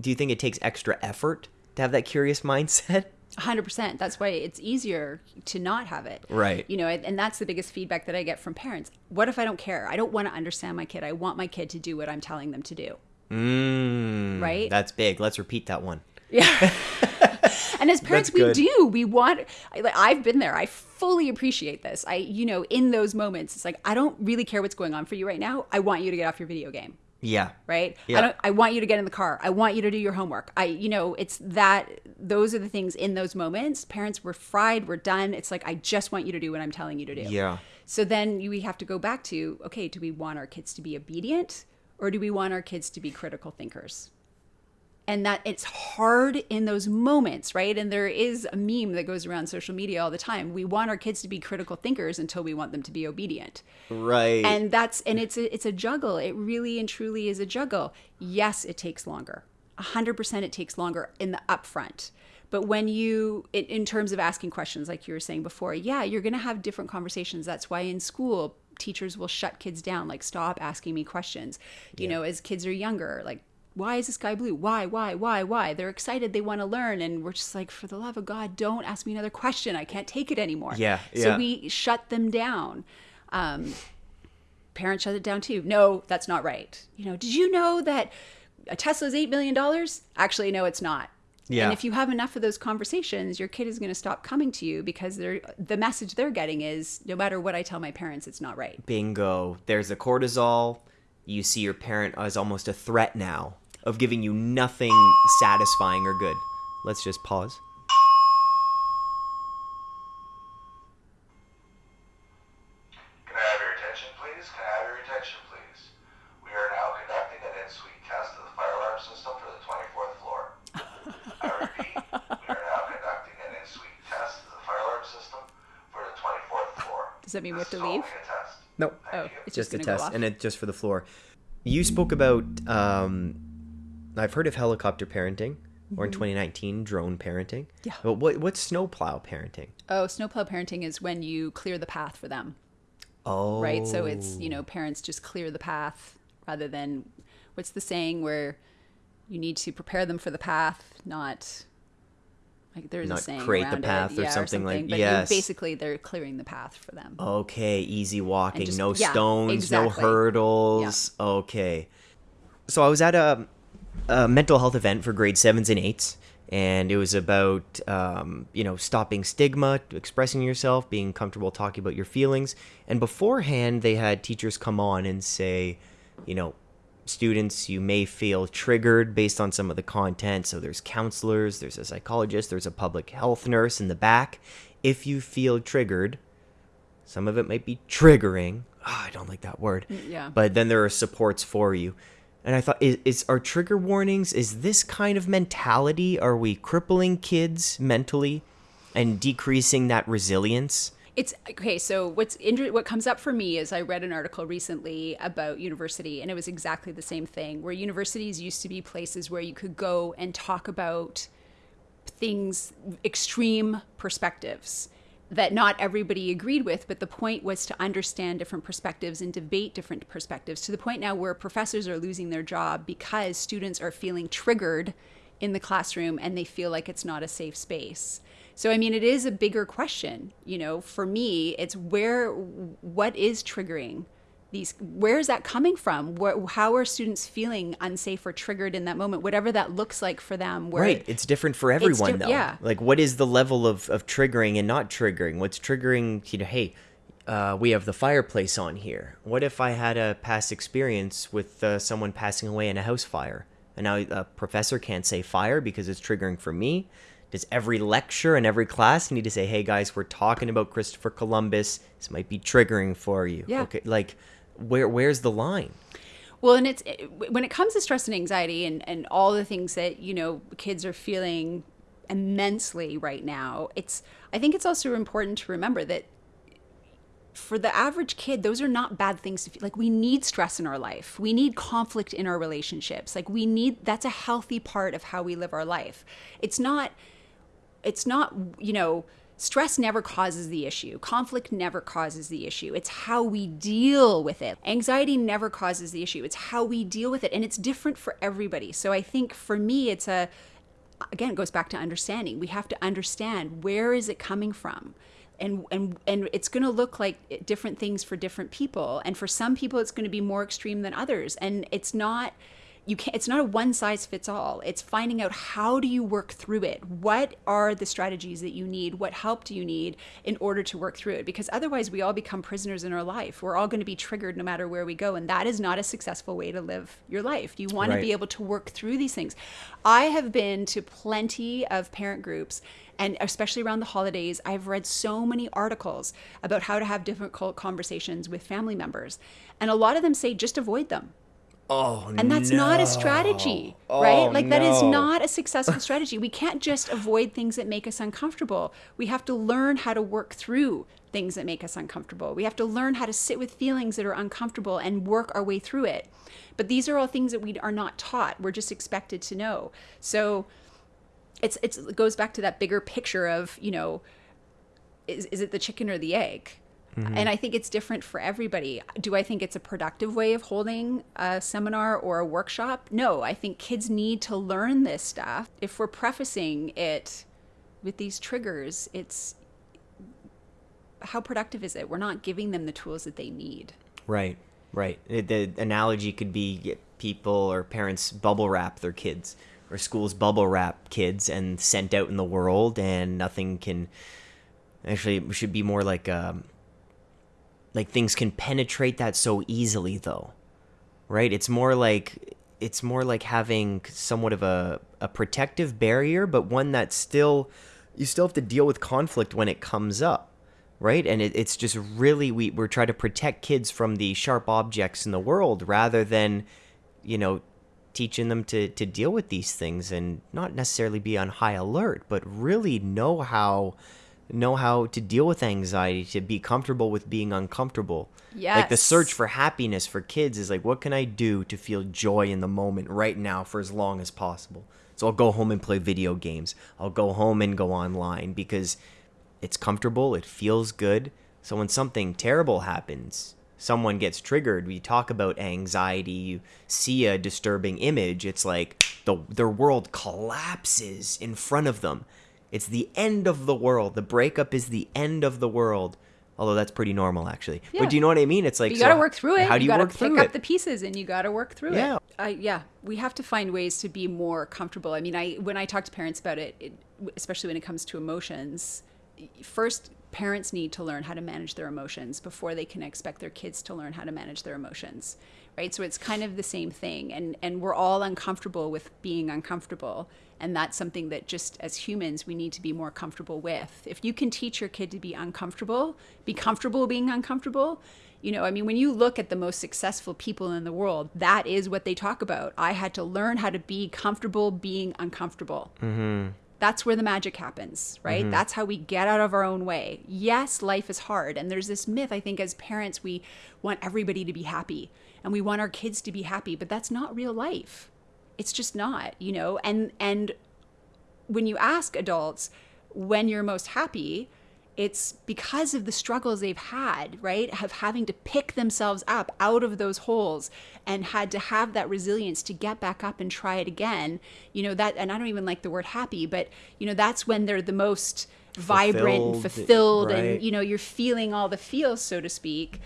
S1: Do you think it takes extra effort to have that curious mindset?
S2: 100%. That's why it's easier to not have it.
S1: Right.
S2: You know, and that's the biggest feedback that I get from parents. What if I don't care? I don't want to understand my kid. I want my kid to do what I'm telling them to do.
S1: Mm,
S2: Right?
S1: That's big. Let's repeat that one.
S2: Yeah. and as parents, we do. We want. I've been there. I fully appreciate this. I, you know, in those moments, it's like I don't really care what's going on for you right now. I want you to get off your video game.
S1: Yeah.
S2: Right.
S1: Yeah.
S2: I don't. I want you to get in the car. I want you to do your homework. I, you know, it's that. Those are the things in those moments. Parents, we're fried. We're done. It's like I just want you to do what I'm telling you to do.
S1: Yeah.
S2: So then you, we have to go back to okay, do we want our kids to be obedient or do we want our kids to be critical thinkers? And that it's hard in those moments, right? And there is a meme that goes around social media all the time. We want our kids to be critical thinkers until we want them to be obedient.
S1: Right.
S2: And that's and it's a, it's a juggle. It really and truly is a juggle. Yes, it takes longer. 100% it takes longer in the upfront. But when you in, in terms of asking questions like you were saying before, yeah, you're going to have different conversations. That's why in school teachers will shut kids down like stop asking me questions. You know, as kids are younger, like why is the sky blue? Why, why, why, why? They're excited. They want to learn. And we're just like, for the love of God, don't ask me another question. I can't take it anymore.
S1: Yeah, yeah.
S2: So we shut them down. Um, parents shut it down too. No, that's not right. You know, did you know that a Tesla's $8 million? Actually, no, it's not.
S1: Yeah.
S2: And if you have enough of those conversations, your kid is going to stop coming to you because they're the message they're getting is no matter what I tell my parents, it's not right.
S1: Bingo. There's the cortisol. You see your parent as almost a threat now of giving you nothing satisfying or good. Let's just pause.
S3: Can I have your attention, please? Can I have your attention, please? We are now conducting an in-suite test of the fire alarm system for the 24th floor. I repeat, we are now conducting an in-suite test of the fire alarm system for the 24th floor.
S2: Does that mean we have to leave?
S3: only a.
S1: No.
S2: Oh, it's
S1: just
S2: just,
S1: a
S2: going to go
S1: test, and it's just for the floor. You spoke about. Um, I've heard of helicopter parenting, or in 2019, drone parenting.
S2: Mm-hmm. Yeah.
S1: But what what's snowplow parenting?
S2: oh, snowplow parenting is when you clear the path for them.
S1: Oh.
S2: right? So it's, you know, parents just clear the path rather than what's the saying where you need to prepare them for the path, not like there's
S1: Not
S2: a saying
S1: create the
S2: around it,
S1: path or
S2: yeah,
S1: something like-
S2: but
S1: yes.
S2: basically they're clearing the path for them.
S1: Okay, easy walking,
S2: just-
S1: no
S2: yeah,
S1: stones,
S2: exactly.
S1: no hurdles. Okay. So I was at a, a mental health event for grade sevens and eights, and it was about um, you know stopping stigma, expressing yourself, being comfortable talking about your feelings. And beforehand, they had teachers come on and say, you know, students, you may feel triggered based on some of the content. So there's counselors, there's a psychologist, there's a public health nurse in the back. If you feel triggered, some of it might be triggering. Ah, I don't like that word.
S2: yeah.
S1: But then there are supports for you. And I thought, is, is our trigger warnings, is this kind of mentality? Are we crippling kids mentally and decreasing that resilience?
S2: It's okay. So what's inter- what comes up for me is I read an article recently about university, and it was exactly the same thing. Where universities used to be places where you could go and talk about things, extreme perspectives that not everybody agreed with, but the point was to understand different perspectives and debate different perspectives to the point now where professors are losing their job because students are feeling triggered in the classroom and they feel like it's not a safe space. So I mean it is a bigger question, you know, for me it's where what is triggering these where is that coming from where, how are students feeling unsafe or triggered in that moment whatever that looks like for them where
S1: Right. It's different for everyone,
S2: diff-
S1: though.
S2: yeah.
S1: Like, what is the level of, of triggering and not triggering? What's triggering, you know, hey, uh, we have the fireplace on here. What if I had a past experience with uh, someone passing away in a house fire? And now a professor can't say fire because it's triggering for me? Does every lecture and every class need to say, hey, guys, we're talking about Christopher Columbus. This might be triggering for you.
S2: Yeah.
S1: Okay. Like, where where's the line?
S2: Well, and it's when it comes to stress and anxiety and, and all the things that, you know, kids are feeling immensely right now, it's I think it's also important to remember that for the average kid, those are not bad things to feel. Like we need stress in our life. We need conflict in our relationships. Like we need that's a healthy part of how we live our life. It's not it's not you know stress never causes the issue. Conflict never causes the issue. It's how we deal with it. Anxiety never causes the issue. It's how we deal with it and it's different for everybody. So i think for me it's a again it goes back to understanding. We have to understand where is it coming from and and and it's going to look like different things for different people and for some people it's going to be more extreme than others. And it's not you can't it's not a one size fits all. It's finding out how do you work through it? What are the strategies that you need? What help do you need in order to work through it? Because otherwise we all become prisoners in our life. We're all going to be triggered no matter where we go and that is not a successful way to live your life. You want
S1: Right.
S2: to be able to work through these things. I have been to plenty of parent groups and especially around the holidays i've read so many articles about how to have difficult conversations with family members and a lot of them say just avoid them
S1: Oh,
S2: and that's not a strategy, right?
S1: Oh,
S2: like that is not a successful strategy. We can't just avoid things that make us uncomfortable. We have to learn how to work through things that make us uncomfortable. We have to learn how to sit with feelings that are uncomfortable and work our way through it. But these are all things that we are not taught. We're just expected to know. So it's, it's it goes back to that bigger picture of, you know, is, is it the chicken or the egg? And I think it's different for everybody. Do I think it's a productive way of holding a seminar or a workshop? No, I think kids need to learn this stuff. If we're prefacing it with these triggers, it's how productive is it? We're not giving them the tools that they need.
S1: Right, right. The analogy could be people or parents bubble wrap their kids, or schools bubble wrap kids and sent out in the world, and nothing can. Actually, it should be more like um, like things can penetrate that so easily, though, right? It's more like it's more like having somewhat of a a protective barrier, but one that still you still have to deal with conflict when it comes up right and it, it's just really we, we're trying to protect kids from the sharp objects in the world rather than you know teaching them to, to deal with these things and not necessarily be on high alert but really know how know how to deal with anxiety to be comfortable with being uncomfortable like the search for happiness for kids is like what can i do to feel joy in the moment right now for as long as possible so i'll go home and play video games i'll go home and go online because it's comfortable, it feels good. So when something terrible happens, someone gets triggered, we talk about anxiety, you see a disturbing image, it's like the their world collapses in front of them. It's the end of the world. The breakup is the end of the world. Although that's pretty normal actually.
S2: Yeah.
S1: But do you know what I mean? It's like
S2: you got to work through it.
S1: How do you,
S2: got to
S1: work
S2: pick
S1: through
S2: up
S1: it?
S2: the pieces, and you got to work through
S1: Yeah.
S2: it. I yeah, we have to find ways to be more comfortable. I mean, I when I talk to parents about it, it especially when it comes to emotions, first parents need to learn how to manage their emotions before they can expect their kids to learn how to manage their emotions right? So it's kind of the same thing and and we're all uncomfortable with being uncomfortable and that's something that just as humans we need to be more comfortable with. If you can teach your kid to be uncomfortable be comfortable being uncomfortable you know i mean when you look at the most successful people in the world that is what they talk about. I had to learn how to be comfortable being uncomfortable mm-hmm. That's where the magic happens, right? Mm-hmm. That's how we get out of our own way. Yes, life is hard. And there's this myth, I think, as parents, we want everybody to be happy and we want our kids to be happy, but that's not real life. It's just not, you know? And, and when you ask adults when you're most happy, it's because of the struggles they've had, right? Of having to pick themselves up out of those holes and had to have that resilience to get back up and try it again. You know, that, and I don't even like the word happy, but, you know, that's when they're the most vibrant and
S1: Fulfilled,
S2: fulfilled
S1: right.
S2: and, you know, you're feeling all the feels, so to speak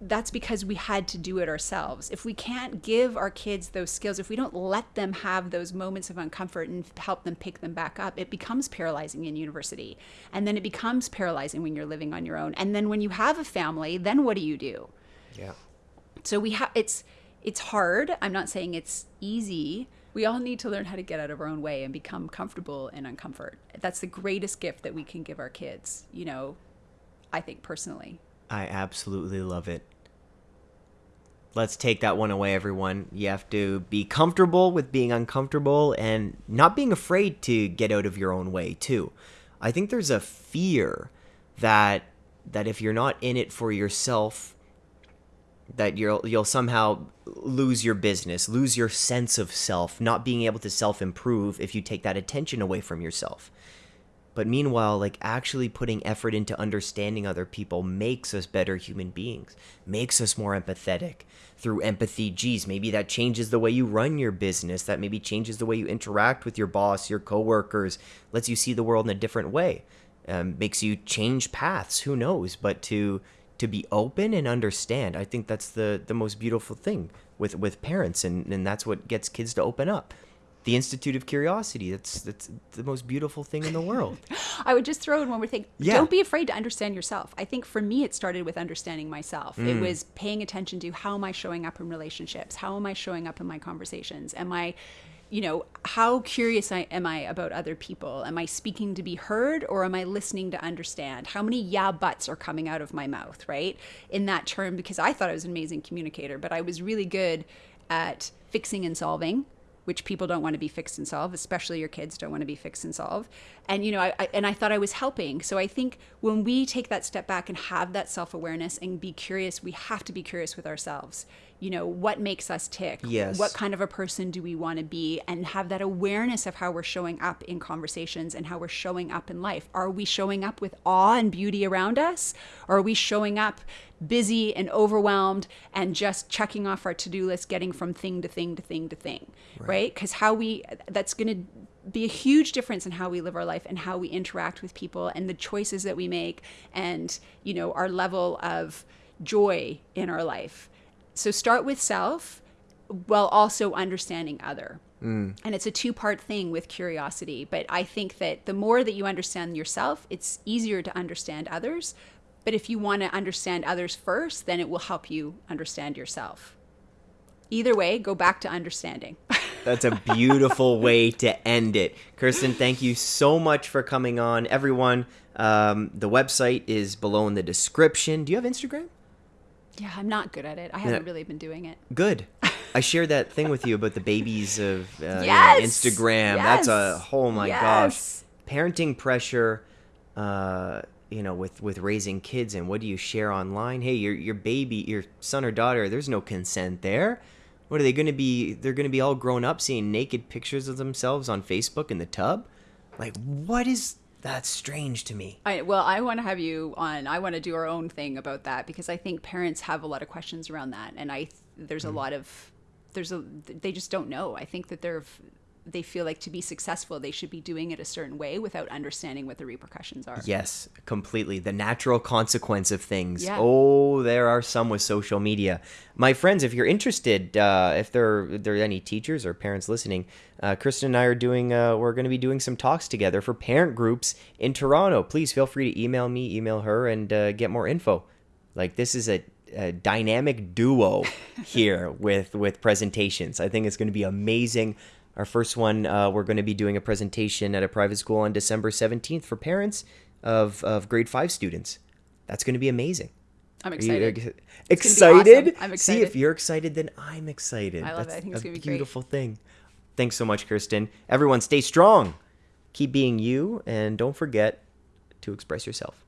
S2: that's because we had to do it ourselves. If we can't give our kids those skills, if we don't let them have those moments of uncomfort and help them pick them back up, it becomes paralyzing in university. And then it becomes paralyzing when you're living on your own. And then when you have a family, then what do you do?
S1: Yeah.
S2: So we have it's it's hard. I'm not saying it's easy. We all need to learn how to get out of our own way and become comfortable in uncomfort. That's the greatest gift that we can give our kids, you know, I think personally.
S1: I absolutely love it. Let's take that one away, everyone. You have to be comfortable with being uncomfortable and not being afraid to get out of your own way, too. I think there's a fear that that if you're not in it for yourself, that you'll you'll somehow lose your business, lose your sense of self, not being able to self improve if you take that attention away from yourself. But meanwhile, like actually putting effort into understanding other people makes us better human beings, makes us more empathetic. Through empathy, geez, maybe that changes the way you run your business, that maybe changes the way you interact with your boss, your coworkers, lets you see the world in a different way, um, makes you change paths. Who knows? But to to be open and understand, I think that's the the most beautiful thing with with parents, and and that's what gets kids to open up the Institute of Curiosity. That's that's the most beautiful thing in the world.
S2: I would just throw in one more thing.
S1: Yeah.
S2: Don't be afraid to understand yourself. I think for me, it started with understanding myself.
S1: Mm.
S2: It was paying attention to how am I showing up in relationships? How am I showing up in my conversations? Am I, you know, how curious I, am I about other people? Am I speaking to be heard or am I listening to understand? How many yeah buts are coming out of my mouth, right? In that term, because I thought I was an amazing communicator, but I was really good at fixing and solving which people don't want to be fixed and solve, especially your kids don't want to be fixed and solve. And you know, I, I, and I thought I was helping. So I think when we take that step back and have that self awareness and be curious, we have to be curious with ourselves. You know, what makes us tick?
S1: Yes.
S2: What kind of a person do we want to be? And have that awareness of how we're showing up in conversations and how we're showing up in life. Are we showing up with awe and beauty around us? Or are we showing up busy and overwhelmed and just checking off our to-do list getting from thing to thing to thing to thing right because how we that's going to be a huge difference in how we live our life and how we interact with people and the choices that we make and you know our level of joy in our life so start with self while also understanding other and it's a two part thing with curiosity. But I think that the more that you understand yourself, it's easier to understand others. But if you want to understand others first, then it will help you understand yourself. Either way, go back to understanding.
S1: That's a beautiful way to end it. Kirsten, thank you so much for coming on. Everyone, um, the website is below in the description. Do you have Instagram?
S2: Yeah, I'm not good at it. I haven't really been doing it.
S1: Good. I shared that thing with you about the babies of uh, you know,
S2: Yes!
S1: Instagram. That's a
S2: Yes!
S1: oh my
S2: Yes!
S1: gosh, parenting pressure. Uh, you know, with with raising kids and what do you share online? Hey, your your baby, your son or daughter, there's no consent there. What are they going to be? They're going to be all grown up seeing naked pictures of themselves on Facebook in the tub. Like, what is that's strange to me.
S2: I, well, I want to have you on. I want to do our own thing about that because I think parents have a lot of questions around that, and I there's a hmm. lot of there's a they just don't know. I think that they're they feel like to be successful they should be doing it a certain way without understanding what the repercussions are.
S1: Yes, completely. The natural consequence of things.
S2: Yeah.
S1: Oh, there are some with social media. My friends, if you're interested, uh, if there, if there are any teachers or parents listening, uh, Kristen and I are doing, uh, we're going to be doing some talks together for parent groups in Toronto. Please feel free to email me, email her, and uh, get more info. Like, this is a, a dynamic duo here with, with presentations. I think it's going to be amazing. Our first one, uh, we're going to be doing a presentation at a private school on December 17th for parents of, of grade five students. That's going to be amazing.
S2: I'm
S1: Are you
S2: excited.
S1: ex-
S2: gonna be
S1: excited?
S2: awesome. I'm excited.
S1: See, if you're excited, then I'm excited.
S2: I love
S1: That's
S2: it. I think
S1: a
S2: it's gonna be great.
S1: beautiful thing. Thanks so much, Kirsten. Everyone, stay strong. Keep being you, and don't forget to express yourself.